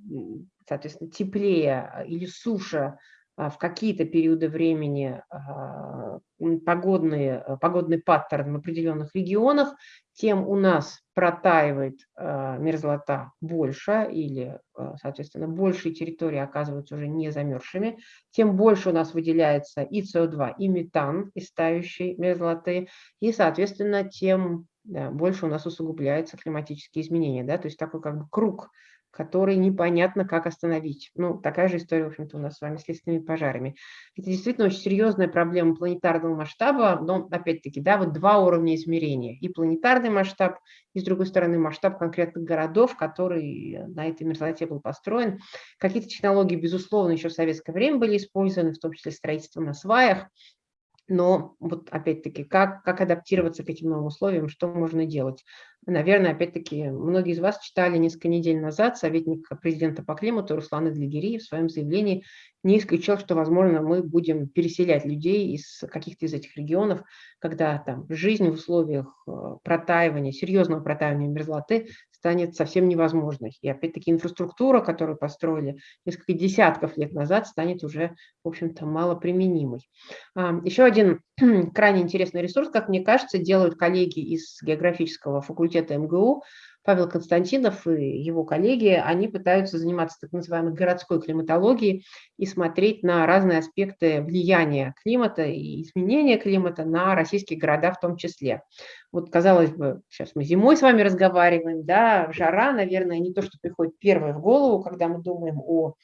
соответственно, теплее или суше а, в какие-то периоды времени а, погодные, а, погодный паттерн в определенных регионах, тем у нас протаивает мерзлота больше или, соответственно, большие территории оказываются уже не замерзшими, тем больше у нас выделяется и СО2, и метан из тающей мерзлоты, и, соответственно, тем больше у нас усугубляются климатические изменения. Да? То есть такой как бы круг который непонятно, как остановить. Ну, такая же история, в общем-то, у нас с вами с лесными пожарами. Это действительно очень серьезная проблема планетарного масштаба, но, опять-таки, да, вот два уровня измерения. И планетарный масштаб, и, с другой стороны, масштаб конкретных городов, который на этой мерзлоте был построен. Какие-то технологии, безусловно, еще в советское время были использованы, в том числе строительство на сваях, но вот опять-таки, как, как адаптироваться к этим новым условиям, что можно делать? Наверное, опять-таки, многие из вас читали несколько недель назад советник президента по климату Руслан Идлигири в своем заявлении не исключил, что, возможно, мы будем переселять людей из каких-то из этих регионов, когда там жизнь в условиях э, протаивания, серьезного протаивания мерзлоты станет совсем невозможной. И опять-таки инфраструктура, которую построили несколько десятков лет назад, станет уже, в общем-то, малоприменимой. Еще один крайне интересный ресурс, как мне кажется, делают коллеги из географического факультета МГУ, Павел Константинов и его коллеги, они пытаются заниматься так называемой городской климатологией и смотреть на разные аспекты влияния климата и изменения климата на российские города в том числе. Вот, казалось бы, сейчас мы зимой с вами разговариваем, да, жара, наверное, не то, что приходит первое в голову, когда мы думаем о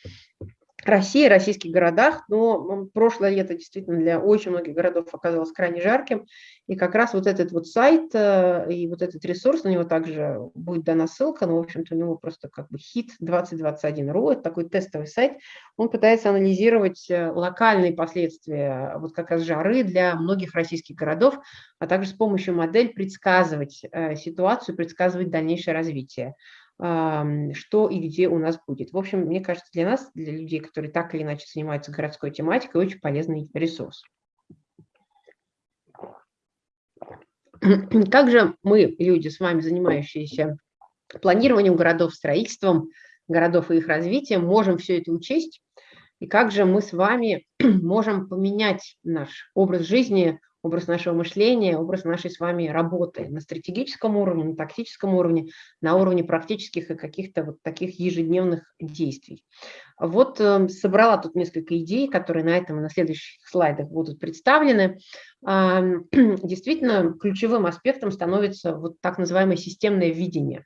России, российских городах, но прошлое лето действительно для очень многих городов оказалось крайне жарким, и как раз вот этот вот сайт э, и вот этот ресурс, на него также будет дана ссылка, но, в общем-то, у него просто как бы хит 2021.ru, это такой тестовый сайт, он пытается анализировать э, локальные последствия вот как раз жары для многих российских городов, а также с помощью модели предсказывать э, ситуацию, предсказывать дальнейшее развитие что и где у нас будет. В общем, мне кажется, для нас, для людей, которые так или иначе занимаются городской тематикой, очень полезный ресурс. Как же мы, люди, с вами занимающиеся планированием городов, строительством городов и их развитием, можем все это учесть? И как же мы с вами можем поменять наш образ жизни образ нашего мышления, образ нашей с вами работы на стратегическом уровне, на тактическом уровне, на уровне практических и каких-то вот таких ежедневных действий. Вот э, собрала тут несколько идей, которые на этом и на следующих слайдах будут представлены. Действительно, ключевым аспектом становится вот так называемое системное видение.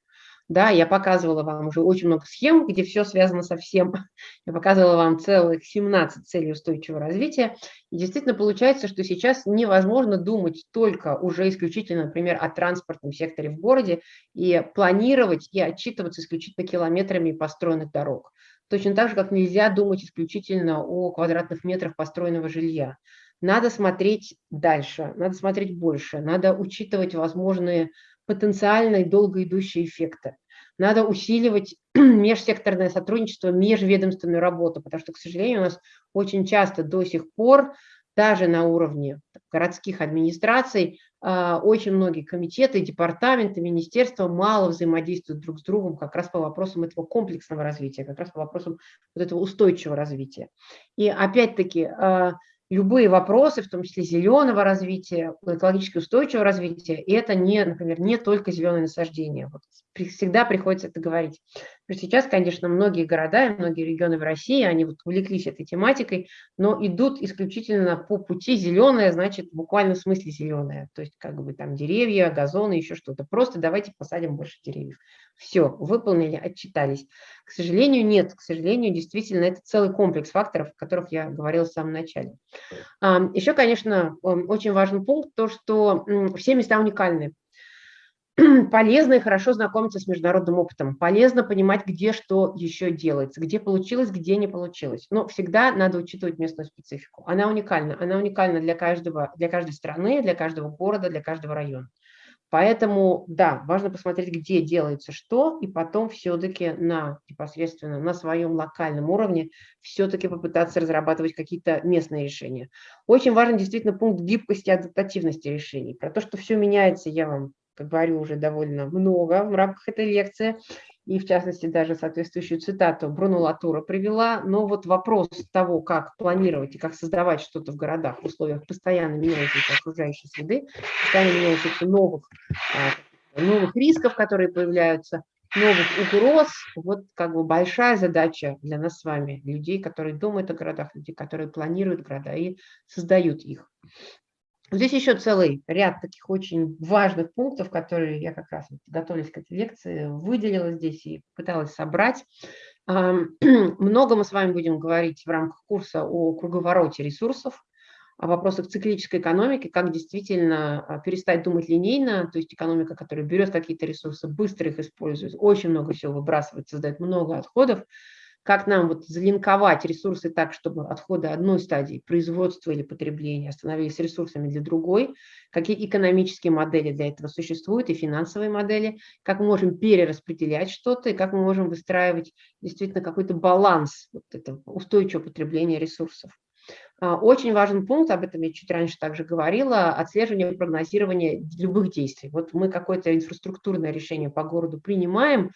Да, я показывала вам уже очень много схем, где все связано со всем. Я показывала вам целых 17 целей устойчивого развития. И действительно получается, что сейчас невозможно думать только уже исключительно, например, о транспортном секторе в городе и планировать и отчитываться исключительно километрами построенных дорог. Точно так же, как нельзя думать исключительно о квадратных метрах построенного жилья. Надо смотреть дальше, надо смотреть больше, надо учитывать возможные потенциальные долго идущие эффекты. Надо усиливать межсекторное сотрудничество, межведомственную работу, потому что, к сожалению, у нас очень часто до сих пор даже на уровне городских администраций а, очень многие комитеты, департаменты, министерства мало взаимодействуют друг с другом как раз по вопросам этого комплексного развития, как раз по вопросам вот этого устойчивого развития. И опять-таки а, любые вопросы, в том числе зеленого развития, экологически устойчивого развития, и это не, например, не только зеленые насаждения. Вот всегда приходится это говорить. Сейчас, конечно, многие города и многие регионы в России, они вот увлеклись этой тематикой, но идут исключительно по пути зеленое, значит, буквально в смысле зеленое. То есть как бы там деревья, газоны, еще что-то. Просто давайте посадим больше деревьев. Все, выполнили, отчитались. К сожалению, нет. К сожалению, действительно, это целый комплекс факторов, о которых я говорила в самом начале. Еще, конечно, очень важный пункт, то, что все места уникальны. полезно и хорошо знакомиться с международным опытом, полезно понимать, где что еще делается, где получилось, где не получилось. Но всегда надо учитывать местную специфику. Она уникальна, она уникальна для, каждого, для каждой страны, для каждого города, для каждого района. Поэтому, да, важно посмотреть, где делается что, и потом все-таки на непосредственно на своем локальном уровне все-таки попытаться разрабатывать какие-то местные решения. Очень важен действительно пункт гибкости и адаптативности решений. Про то, что все меняется, я вам говорю, уже довольно много в рамках этой лекции, и в частности даже соответствующую цитату Бруно Латура привела, но вот вопрос того, как планировать и как создавать что-то в городах в условиях постоянно меняющейся окружающей среды, постоянно меняющихся новых, а, новых рисков, которые появляются, новых угроз, вот как бы большая задача для нас с вами, людей, которые думают о городах, людей, которые планируют города и создают их. Здесь еще целый ряд таких очень важных пунктов, которые я как раз, готовясь к этой лекции, выделила здесь и пыталась собрать. Много мы с вами будем говорить в рамках курса о круговороте ресурсов, о вопросах циклической экономики, как действительно а, перестать думать линейно, то есть экономика, которая берет какие-то ресурсы, быстро их использует, очень много всего выбрасывает, создает много отходов, как нам вот залинковать ресурсы так, чтобы отходы одной стадии производства или потребления становились ресурсами для другой, какие экономические модели для этого существуют и финансовые модели, как мы можем перераспределять что-то и как мы можем выстраивать действительно какой-то баланс вот этого устойчивого потребления ресурсов. А, очень важный пункт, об этом я чуть раньше также говорила, отслеживание и прогнозирование любых действий. Вот мы какое-то инфраструктурное решение по городу принимаем,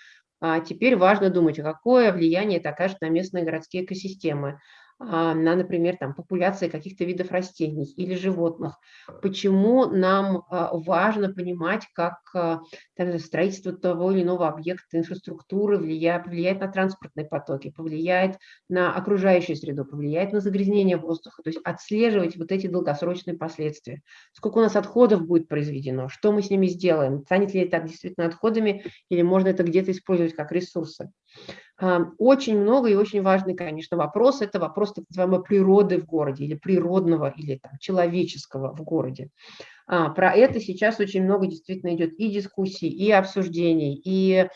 теперь важно думать, какое влияние это окажет на местные городские экосистемы, а, на, например, там, популяции каких-то видов растений или животных. Почему нам а, важно понимать, как а, строительство того или иного объекта инфраструктуры влияет, влияет на транспортные потоки, повлияет на окружающую среду, повлияет на загрязнение воздуха, то есть отслеживать вот эти долгосрочные последствия. Сколько у нас отходов будет произведено, что мы с ними сделаем, станет ли это действительно отходами или можно это где-то использовать как ресурсы. Очень много и очень важный, конечно, вопрос – это вопрос так называемой природы в городе или природного, или там, человеческого в городе. А, про это сейчас очень много действительно идет и дискуссий, и обсуждений, и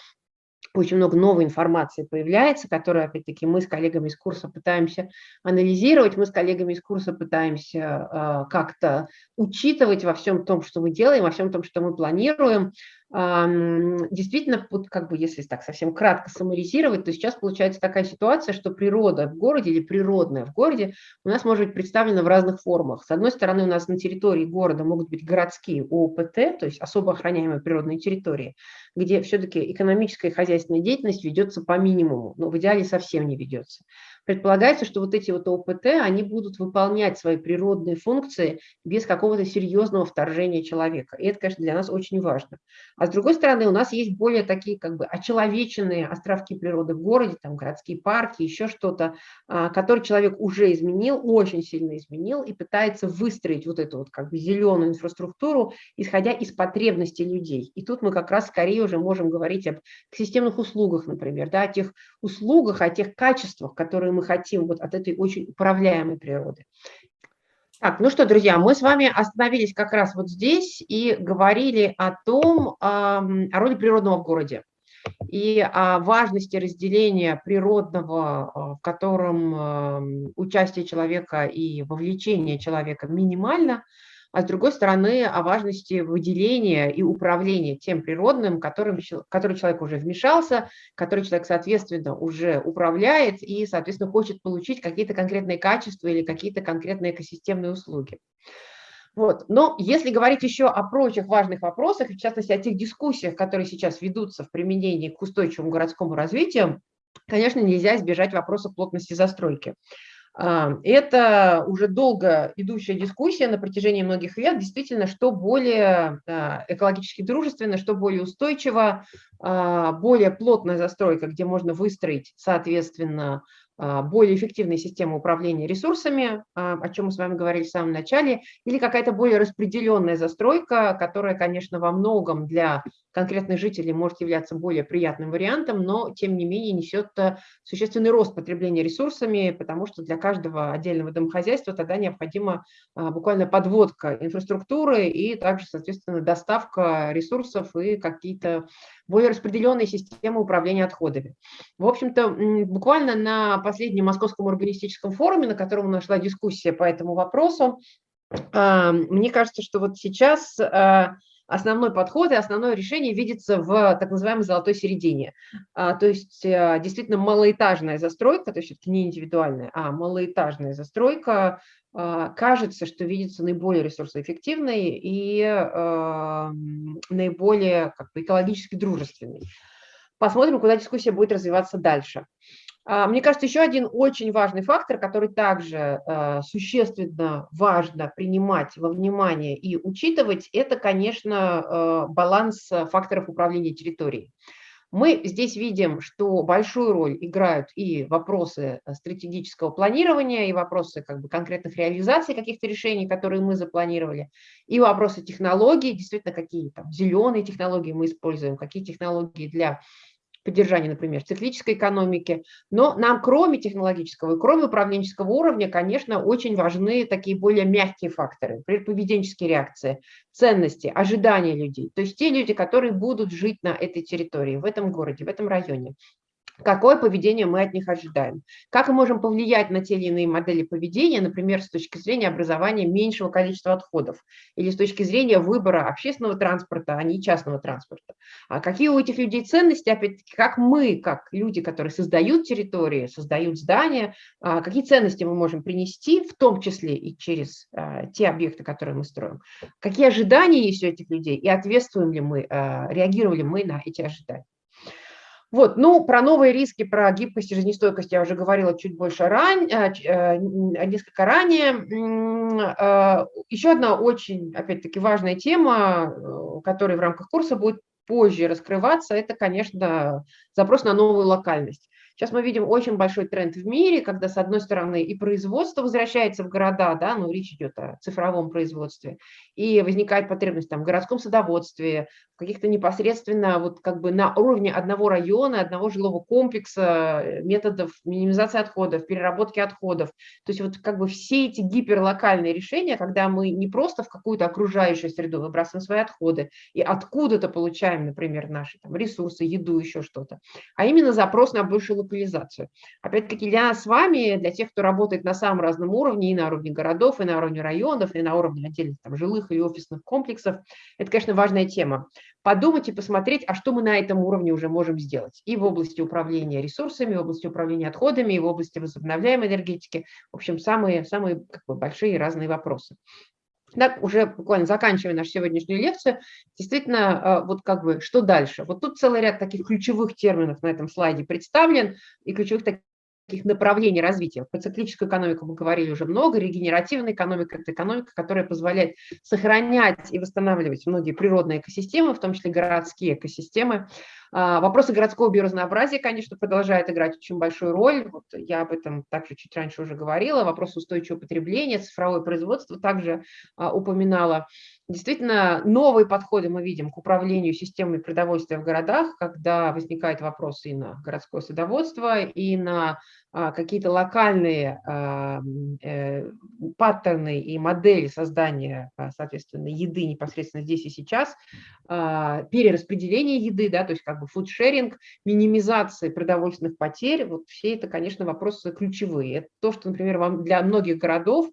очень много новой информации появляется, которую, опять-таки, мы с коллегами из курса пытаемся анализировать, мы с коллегами из курса пытаемся э, как-то учитывать во всем том, что мы делаем, во всем том, что мы планируем, Действительно, вот как бы если так совсем кратко саморизировать, то сейчас получается такая ситуация, что природа в городе или природная в городе у нас может быть представлена в разных формах. С одной стороны, у нас на территории города могут быть городские ОПТ, то есть особо охраняемые природные территории, где все-таки экономическая и хозяйственная деятельность ведется по минимуму, но в идеале совсем не ведется. Предполагается, что вот эти вот ОПТ, они будут выполнять свои природные функции без какого-то серьезного вторжения человека. И это, конечно, для нас очень важно. А с другой стороны, у нас есть более такие как бы очеловеченные островки природы в городе, там городские парки, еще что-то, а, который человек уже изменил, очень сильно изменил и пытается выстроить вот эту вот как бы зеленую инфраструктуру, исходя из потребностей людей. И тут мы как раз скорее уже можем говорить об системных услугах, например, да, о тех услугах, о тех качествах, которые мы хотим вот от этой очень управляемой природы. Так, ну что, друзья, мы с вами остановились как раз вот здесь и говорили о том, о роли природного в городе и о важности разделения природного, а, в котором участие человека и вовлечение человека минимально, а с другой стороны о важности выделения и управления тем природным, которым, который человек уже вмешался, который человек, соответственно, уже управляет и, соответственно, хочет получить какие-то конкретные качества или какие-то конкретные экосистемные услуги. Вот. Но если говорить еще о прочих важных вопросах, в частности о тех дискуссиях, которые сейчас ведутся в применении к устойчивому городскому развитию, конечно, нельзя избежать вопроса плотности застройки. А, это уже долго идущая дискуссия на протяжении многих лет, действительно, что более экологически дружественно, что более устойчиво, а, более плотная застройка, где можно выстроить, соответственно, а, более эффективная система управления ресурсами, о чем мы с вами говорили в самом начале, или какая-то более распределенная застройка, которая, конечно, во многом для конкретных жителей может являться более приятным вариантом, но, тем не менее, несет э, существенный рост потребления ресурсами, потому что для каждого отдельного домохозяйства тогда необходима а, буквально подводка инфраструктуры и также, соответственно, доставка ресурсов и какие-то более распределенные системы управления отходами. В общем-то, буквально на последнем Московском урбанистическом форуме, на котором нашла дискуссия по этому вопросу, а, мне кажется, что вот сейчас а, основной подход и основное решение видится в так называемой золотой середине. А, то есть действительно малоэтажная застройка, то есть не индивидуальная, а малоэтажная застройка а, кажется, что видится наиболее ресурсоэффективной и э, наиболее как бы, экологически дружественной. Посмотрим, куда дискуссия будет развиваться дальше. А, мне кажется, еще один очень важный фактор, который также э, существенно важно принимать во внимание и учитывать, это, конечно, э, баланс факторов управления территорией. Мы здесь видим, что большую роль играют и вопросы э, стратегического планирования, и вопросы как бы, конкретных реализаций каких-то решений, которые мы запланировали, и вопросы технологий, действительно, какие там зеленые технологии мы используем, какие технологии для поддержания, например, циклической экономики. Но нам, кроме технологического и кроме управленческого уровня, конечно, очень важны такие более мягкие факторы, например, поведенческие реакции, ценности, ожидания людей. То есть те люди, которые будут жить на этой территории, в этом городе, в этом районе какое поведение мы от них ожидаем. Как мы можем повлиять на те или иные модели поведения, например, с точки зрения образования меньшего количества отходов или с точки зрения выбора общественного транспорта, а не частного транспорта. А какие у этих людей ценности, опять-таки, как мы, как люди, которые создают территории, создают здания, а, какие ценности мы можем принести, в том числе и через а, те объекты, которые мы строим. Какие ожидания есть у этих людей и ответствуем ли мы, а, реагировали мы на эти ожидания. Вот, ну, про новые риски, про гибкость и жизнестойкость я уже говорила чуть больше ран, э, э, несколько ранее. Э, еще одна очень, опять-таки, важная тема, которая в рамках курса будет позже раскрываться, это, конечно, запрос на новую локальность. Сейчас мы видим очень большой тренд в мире, когда, с одной стороны, и производство возвращается в города, да, ну, речь идет о цифровом производстве, и возникает потребность там, в городском садоводстве, каких-то непосредственно вот как бы на уровне одного района, одного жилого комплекса, э, методов минимизации отходов, переработки отходов. То есть вот как бы все эти гиперлокальные решения, когда мы не просто в какую-то окружающую среду выбрасываем свои отходы и откуда-то получаем, например, наши там, ресурсы, еду, еще что-то, а именно запрос на большую локализацию. Опять-таки для нас с вами, для тех, кто работает на самом разном уровне, и на уровне городов, и на уровне районов, и на уровне отдельных там, жилых и офисных комплексов, это, конечно, важная тема. Подумать и посмотреть, а что мы на этом уровне уже можем сделать. И в области управления ресурсами, в области управления отходами, и в области возобновляемой энергетики. В общем, самые, самые как бы, большие разные вопросы. Так, уже буквально заканчивая нашу сегодняшнюю лекцию, действительно, а, вот как бы, что дальше? Вот тут целый ряд таких ключевых терминов на этом слайде представлен, и ключевых таких таких направлений развития. Про циклическую экономику мы говорили уже много, регенеративная экономика – это экономика, которая позволяет сохранять и восстанавливать многие природные экосистемы, в том числе городские экосистемы. А, вопросы городского биоразнообразия, конечно, продолжают играть очень большую роль. Вот я об этом также чуть раньше уже говорила. Вопрос устойчивого потребления, цифровое производство также а, упоминала. Действительно, новые подходы мы видим к управлению системой продовольствия в городах, когда возникают вопросы и на городское садоводство, и на а, какие-то локальные э, паттерны и модели создания, соответственно, еды непосредственно здесь и сейчас, перераспределение еды, да, то есть как бы фудшеринг, минимизация продовольственных потерь, вот все это, конечно, вопросы ключевые. Это то, что, например, для многих городов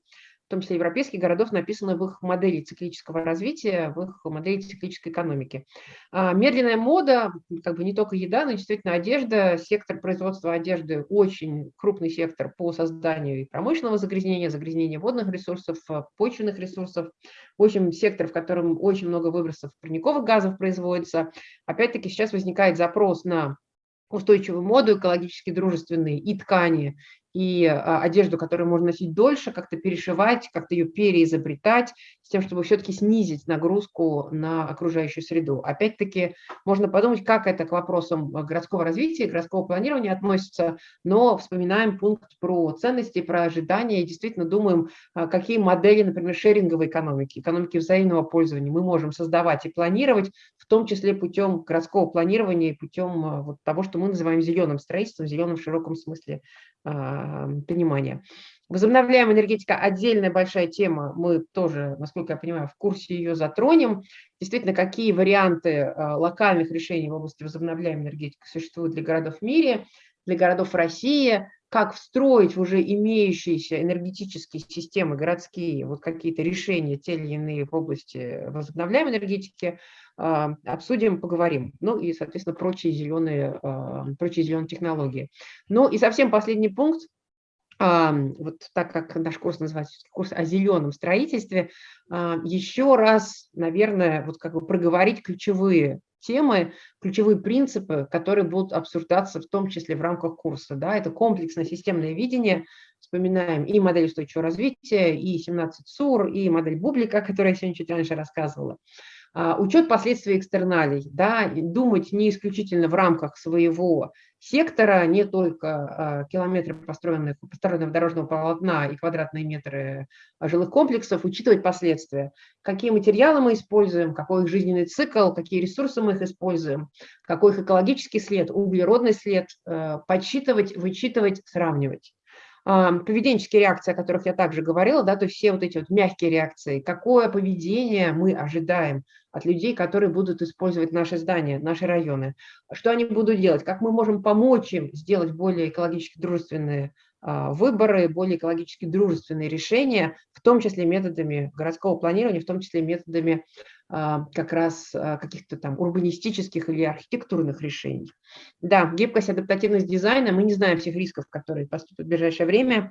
том числе европейских городов, написано в их модели циклического развития, в их модели циклической экономики. А, медленная мода, как бы не только еда, но действительно одежда, сектор производства одежды очень крупный сектор по созданию промышленного загрязнения, загрязнения водных ресурсов, почвенных ресурсов, в общем, сектор, в котором очень много выбросов парниковых газов производится. Опять-таки сейчас возникает запрос на устойчивую моду, экологически дружественные и ткани, и а, одежду, которую можно носить дольше, как-то перешивать, как-то ее переизобретать, с тем, чтобы все-таки снизить нагрузку на окружающую среду. Опять-таки, можно подумать, как это к вопросам городского развития, городского планирования относится, но вспоминаем пункт про ценности, про ожидания и действительно думаем, а, какие модели, например, шеринговой экономики, экономики взаимного пользования мы можем создавать и планировать, в том числе путем городского планирования и путем а, вот того, что мы называем зеленым строительством, зеленым в широком смысле понимания. Возобновляемая энергетика – отдельная большая тема. Мы тоже, насколько я понимаю, в курсе ее затронем. Действительно, какие варианты а, локальных решений в области возобновляемой энергетики существуют для городов в мире, для городов России, как встроить в уже имеющиеся энергетические системы городские вот какие-то решения, те или иные в области возобновляемой энергетики, а, обсудим, поговорим. Ну и, соответственно, прочие зеленые, а, прочие зеленые технологии. Ну и совсем последний пункт. А, вот так как наш курс называется курс о зеленом строительстве, еще раз, наверное, вот как бы проговорить ключевые темы, ключевые принципы, которые будут обсуждаться в том числе в рамках курса. Да? Это комплексное системное видение, вспоминаем и модель устойчивого развития, и 17 СУР, и модель Бублика, о которой я сегодня чуть раньше рассказывала. А, учет последствий экстерналей, да, думать не исключительно в рамках своего сектора, не только а, километры построенных, построенного дорожного полотна и квадратные метры жилых комплексов, учитывать последствия. Какие материалы мы используем, какой их жизненный цикл, какие ресурсы мы их используем, какой их экологический след, углеродный след, подсчитывать, вычитывать, сравнивать поведенческие реакции, о которых я также говорила, да, то есть все вот эти вот мягкие реакции, какое поведение мы ожидаем от людей, которые будут использовать наши здания, наши районы, что они будут делать, как мы можем помочь им сделать более экологически дружественные выборы, более экологически дружественные решения, в том числе методами городского планирования, в том числе методами а, как раз а, каких-то там урбанистических или архитектурных решений. Да, гибкость, адаптативность дизайна, мы не знаем всех рисков, которые поступят в ближайшее время,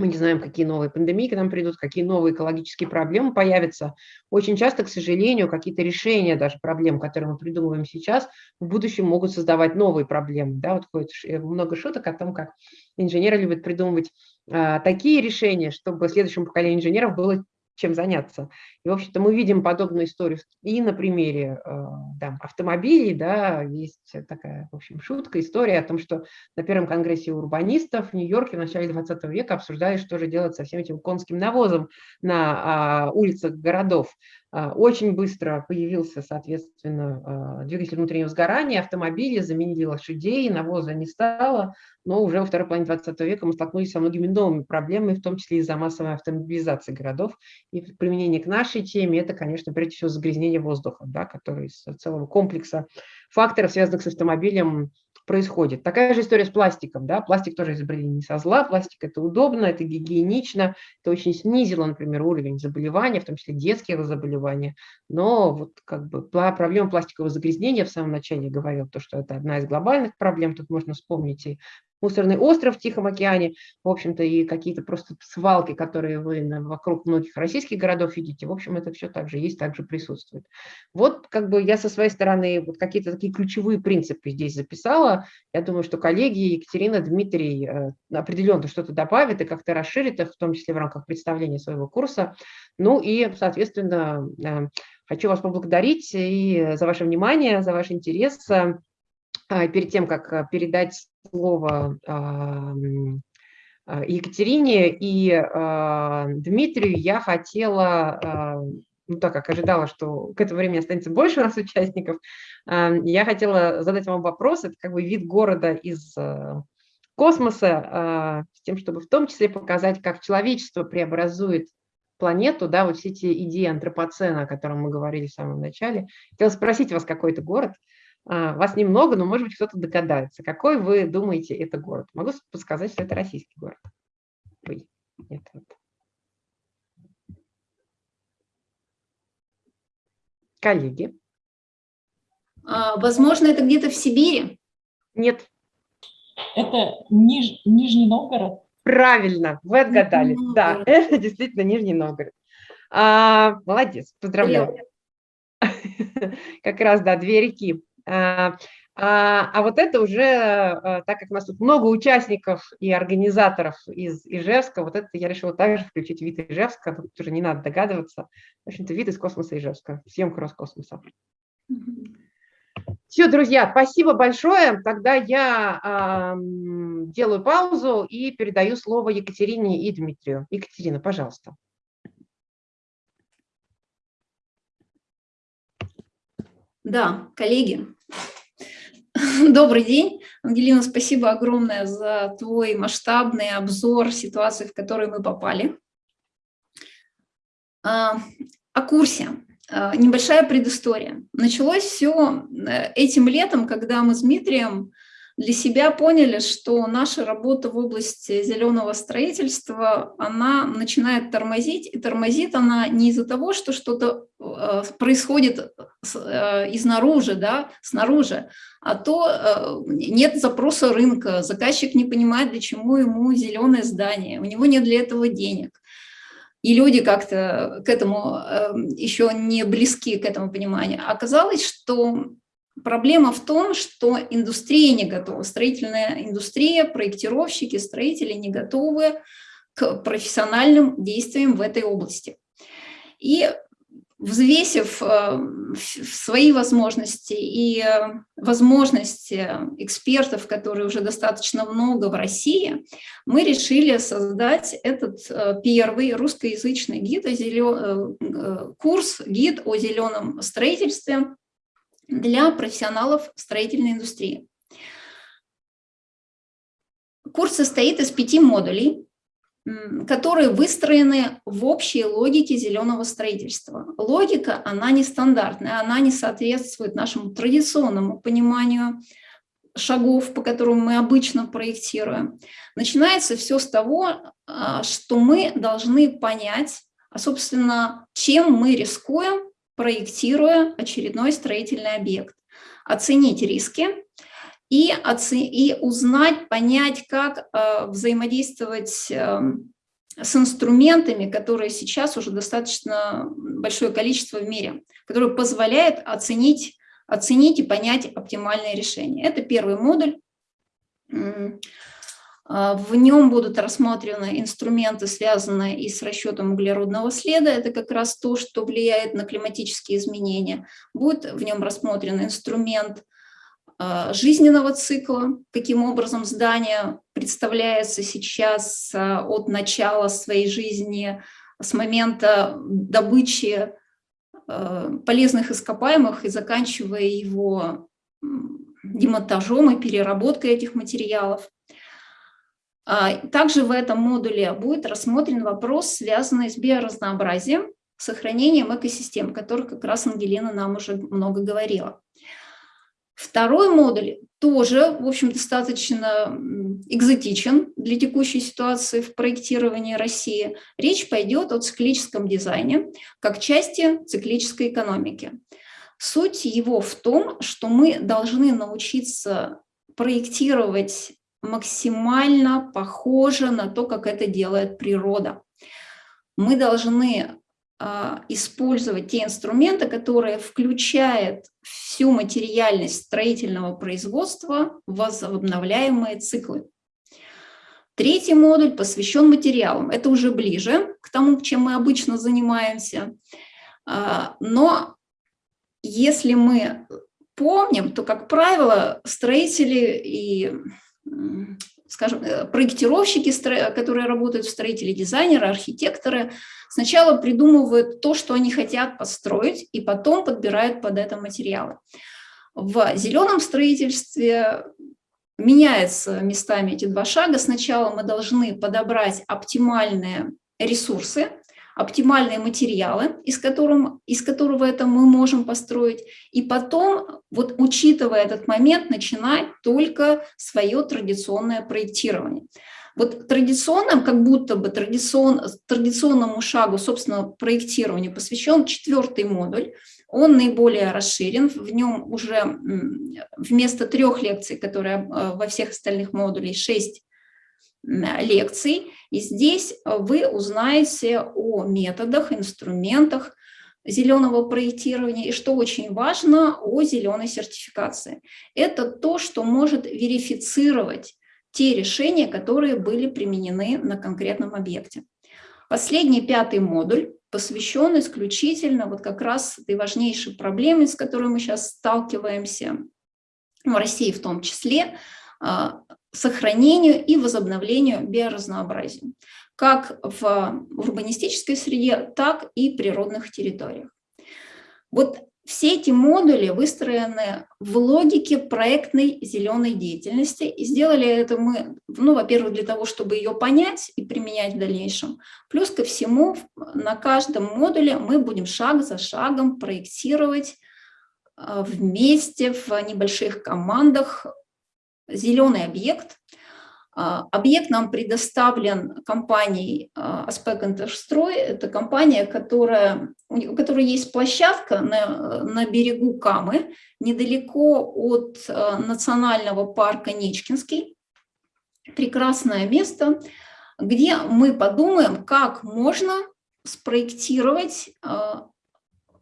мы не знаем, какие новые пандемии к нам придут, какие новые экологические проблемы появятся. Очень часто, к сожалению, какие-то решения даже проблем, которые мы придумываем сейчас, в будущем могут создавать новые проблемы. Да, вот ходит э, много шуток о том, как инженеры любят придумывать а, такие решения, чтобы следующему поколению инженеров было чем заняться. И, в общем-то, мы видим подобную историю и на примере э, да, автомобилей, да, есть такая, в общем, шутка, история о том, что на первом конгрессе урбанистов в Нью-Йорке в начале 20 века обсуждали, что же делать со всем этим конским навозом на а, улицах городов. А, очень быстро появился, соответственно, а, двигатель внутреннего сгорания, автомобили заменили лошадей, навоза не стало, но уже во второй половине 20 века мы столкнулись со многими новыми проблемами, в том числе из-за массовой автомобилизации городов. И применение к нашей теме – это, конечно, прежде всего загрязнение воздуха, да, который из целого комплекса факторов, связанных с автомобилем, происходит. Такая же история с пластиком. Да? Пластик тоже изобрели не со зла, пластик это удобно, это гигиенично, это очень снизило, например, уровень заболевания, в том числе детских заболеваний. Но вот как бы проблема пластикового загрязнения в самом начале говорил, то, что это одна из глобальных проблем, тут можно вспомнить и мусорный остров в Тихом океане, в общем-то, и какие-то просто свалки, которые вы вокруг многих российских городов видите, в общем, это все также есть, также присутствует. Вот как бы я со своей стороны вот какие-то такие ключевые принципы здесь записала. Я думаю, что коллеги Екатерина, Дмитрий э, определенно что-то добавят и как-то расширит их, в том числе в рамках представления своего курса. Ну и, соответственно, э, хочу вас поблагодарить и за ваше внимание, за ваш интерес. А, перед тем, как передать слово а, Екатерине. И Дмитрию, я хотела, ну так как ожидала, что к этому времени останется больше у нас участников, я хотела задать вам вопрос, это как бы вид города из космоса, с тем, чтобы в том числе показать, как человечество преобразует планету, да, вот все эти идеи антропоцена, о котором мы говорили в самом начале. Хотела спросить вас какой-то город, а, вас немного, но, может быть, кто-то догадается. Какой вы думаете это город? Могу подсказать, что это российский город. Ой, нет, вот. Коллеги. А, возможно, это где-то в Сибири? Нет. Это Ниж... Нижний Новгород? Правильно, вы отгадали. Да, это действительно Нижний Новгород. А, молодец, поздравляю. Как раз, да, две реки. А, а, а вот это уже, а, так как у нас тут много участников и организаторов из Ижевска, вот это я решила также включить вид Ижевска, тут уже не надо догадываться. В общем-то, вид из космоса Ижевска, съемка Роскосмоса. Все, друзья, спасибо большое. Тогда я э, делаю паузу и передаю слово Екатерине и Дмитрию. Екатерина, пожалуйста. Да, коллеги, добрый день. Ангелина, спасибо огромное за твой масштабный обзор ситуации, в которую мы попали. А, о курсе. А, небольшая предыстория. Началось все э, этим летом, когда мы с Дмитрием для себя поняли, что наша работа в области зеленого строительства, она начинает тормозить, и тормозит она не из-за того, что что-то э, происходит э, изнаружи, да, снаружи, а то э, нет запроса рынка, заказчик не понимает, для чего ему зеленое здание, у него нет для этого денег. И люди как-то к этому еще не близки, к этому пониманию. Оказалось, что Проблема в том, что индустрия не готова, строительная индустрия, проектировщики, строители не готовы к профессиональным действиям в этой области. И взвесив э, свои возможности и э, возможности экспертов, которые уже достаточно много в России, мы решили создать этот э, первый русскоязычный гид о зелен... курс «Гид о зеленом строительстве», для профессионалов строительной индустрии. Курс состоит из пяти модулей, которые выстроены в общей логике зеленого строительства. Логика, она нестандартная, она не соответствует нашему традиционному пониманию шагов, по которым мы обычно проектируем. Начинается все с того, а, что мы должны понять, а, собственно, чем мы рискуем, проектируя очередной строительный объект, оценить риски и, оце и узнать, понять, как э, взаимодействовать э, с инструментами, которые сейчас уже достаточно большое количество в мире, которые позволяют оценить, оценить и понять оптимальное решение. Это первый модуль. А, в нем будут рассмотрены инструменты, связанные и с расчетом углеродного следа. Это как раз то, что влияет на климатические изменения. Будет в нем рассмотрен инструмент а, жизненного цикла, каким образом здание представляется сейчас а, от начала своей жизни, с момента добычи полезных ископаемых и заканчивая его демонтажом и переработкой этих материалов. А, также в этом модуле будет рассмотрен вопрос, связанный с биоразнообразием, сохранением экосистем, о которых как раз Ангелина нам уже много говорила. Второй модуль тоже, в общем, достаточно экзотичен для текущей ситуации в проектировании России. Речь пойдет о циклическом дизайне как части циклической экономики. Суть его в том, что мы должны научиться проектировать максимально похоже на то, как это делает природа. Мы должны а, использовать те инструменты, которые включают всю материальность строительного производства в возобновляемые циклы. Третий модуль посвящен материалам. Это уже ближе к тому, чем мы обычно занимаемся. А, но если мы помним, то, как правило, строители и, скажем, э, проектировщики, которые работают в строителе, дизайнеры, архитекторы, сначала придумывают то, что они хотят построить, и потом подбирают под это материалы. В зеленом строительстве меняются местами эти два шага. Сначала мы должны подобрать оптимальные ресурсы, оптимальные материалы, из, которым, из которого это мы можем построить, и потом, вот учитывая этот момент, начинать только свое традиционное проектирование. Вот традиционным, как будто бы традицион, традиционному шагу, собственно, проектированию посвящен четвертый модуль. Он наиболее расширен, в нем уже вместо трех лекций, которые э, во всех остальных модулях, шесть лекций. И здесь э, вы узнаете о методах, инструментах зеленого проектирования и, что очень важно, о зеленой сертификации. Это то, что может верифицировать те решения, которые были применены на конкретном объекте. Последний, пятый модуль посвящен исключительно вот как раз этой важнейшей проблеме, с которой мы сейчас сталкиваемся, в России в том числе, а, сохранению и возобновлению биоразнообразия, как в урбанистической среде, так и природных территориях. Вот все эти модули выстроены в логике проектной зеленой деятельности. И сделали это мы, ну, во-первых, для того, чтобы ее понять и применять в дальнейшем. Плюс ко всему, на каждом модуле мы будем шаг за шагом проектировать а, вместе в небольших командах зеленый объект. А, объект нам предоставлен компанией Аспек Интерстрой. Это компания, которая, у которой есть площадка на, на берегу Камы, недалеко от а, национального парка Нечкинский. Прекрасное место, где мы подумаем, как можно спроектировать а,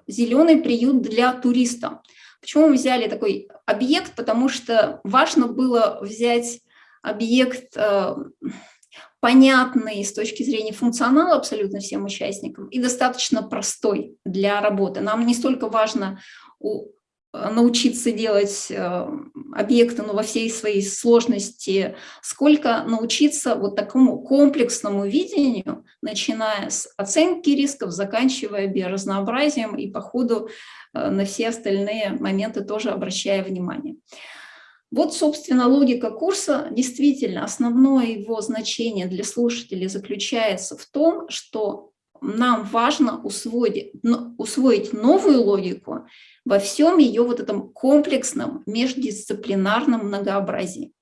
зеленый приют для туриста. Почему мы взяли такой объект? Потому что важно было взять объект э, понятный с точки зрения функционала абсолютно всем участникам и достаточно простой для работы. Нам не столько важно научиться делать э, объекты ну, во всей своей сложности, сколько научиться вот такому комплексному видению, начиная с оценки рисков, заканчивая биоразнообразием и по ходу э, на все остальные моменты тоже обращая внимание. Вот, собственно, логика курса. Действительно, основное его значение для слушателей заключается в том, что нам важно усвоить, усвоить новую логику во всем ее вот этом комплексном междисциплинарном многообразии.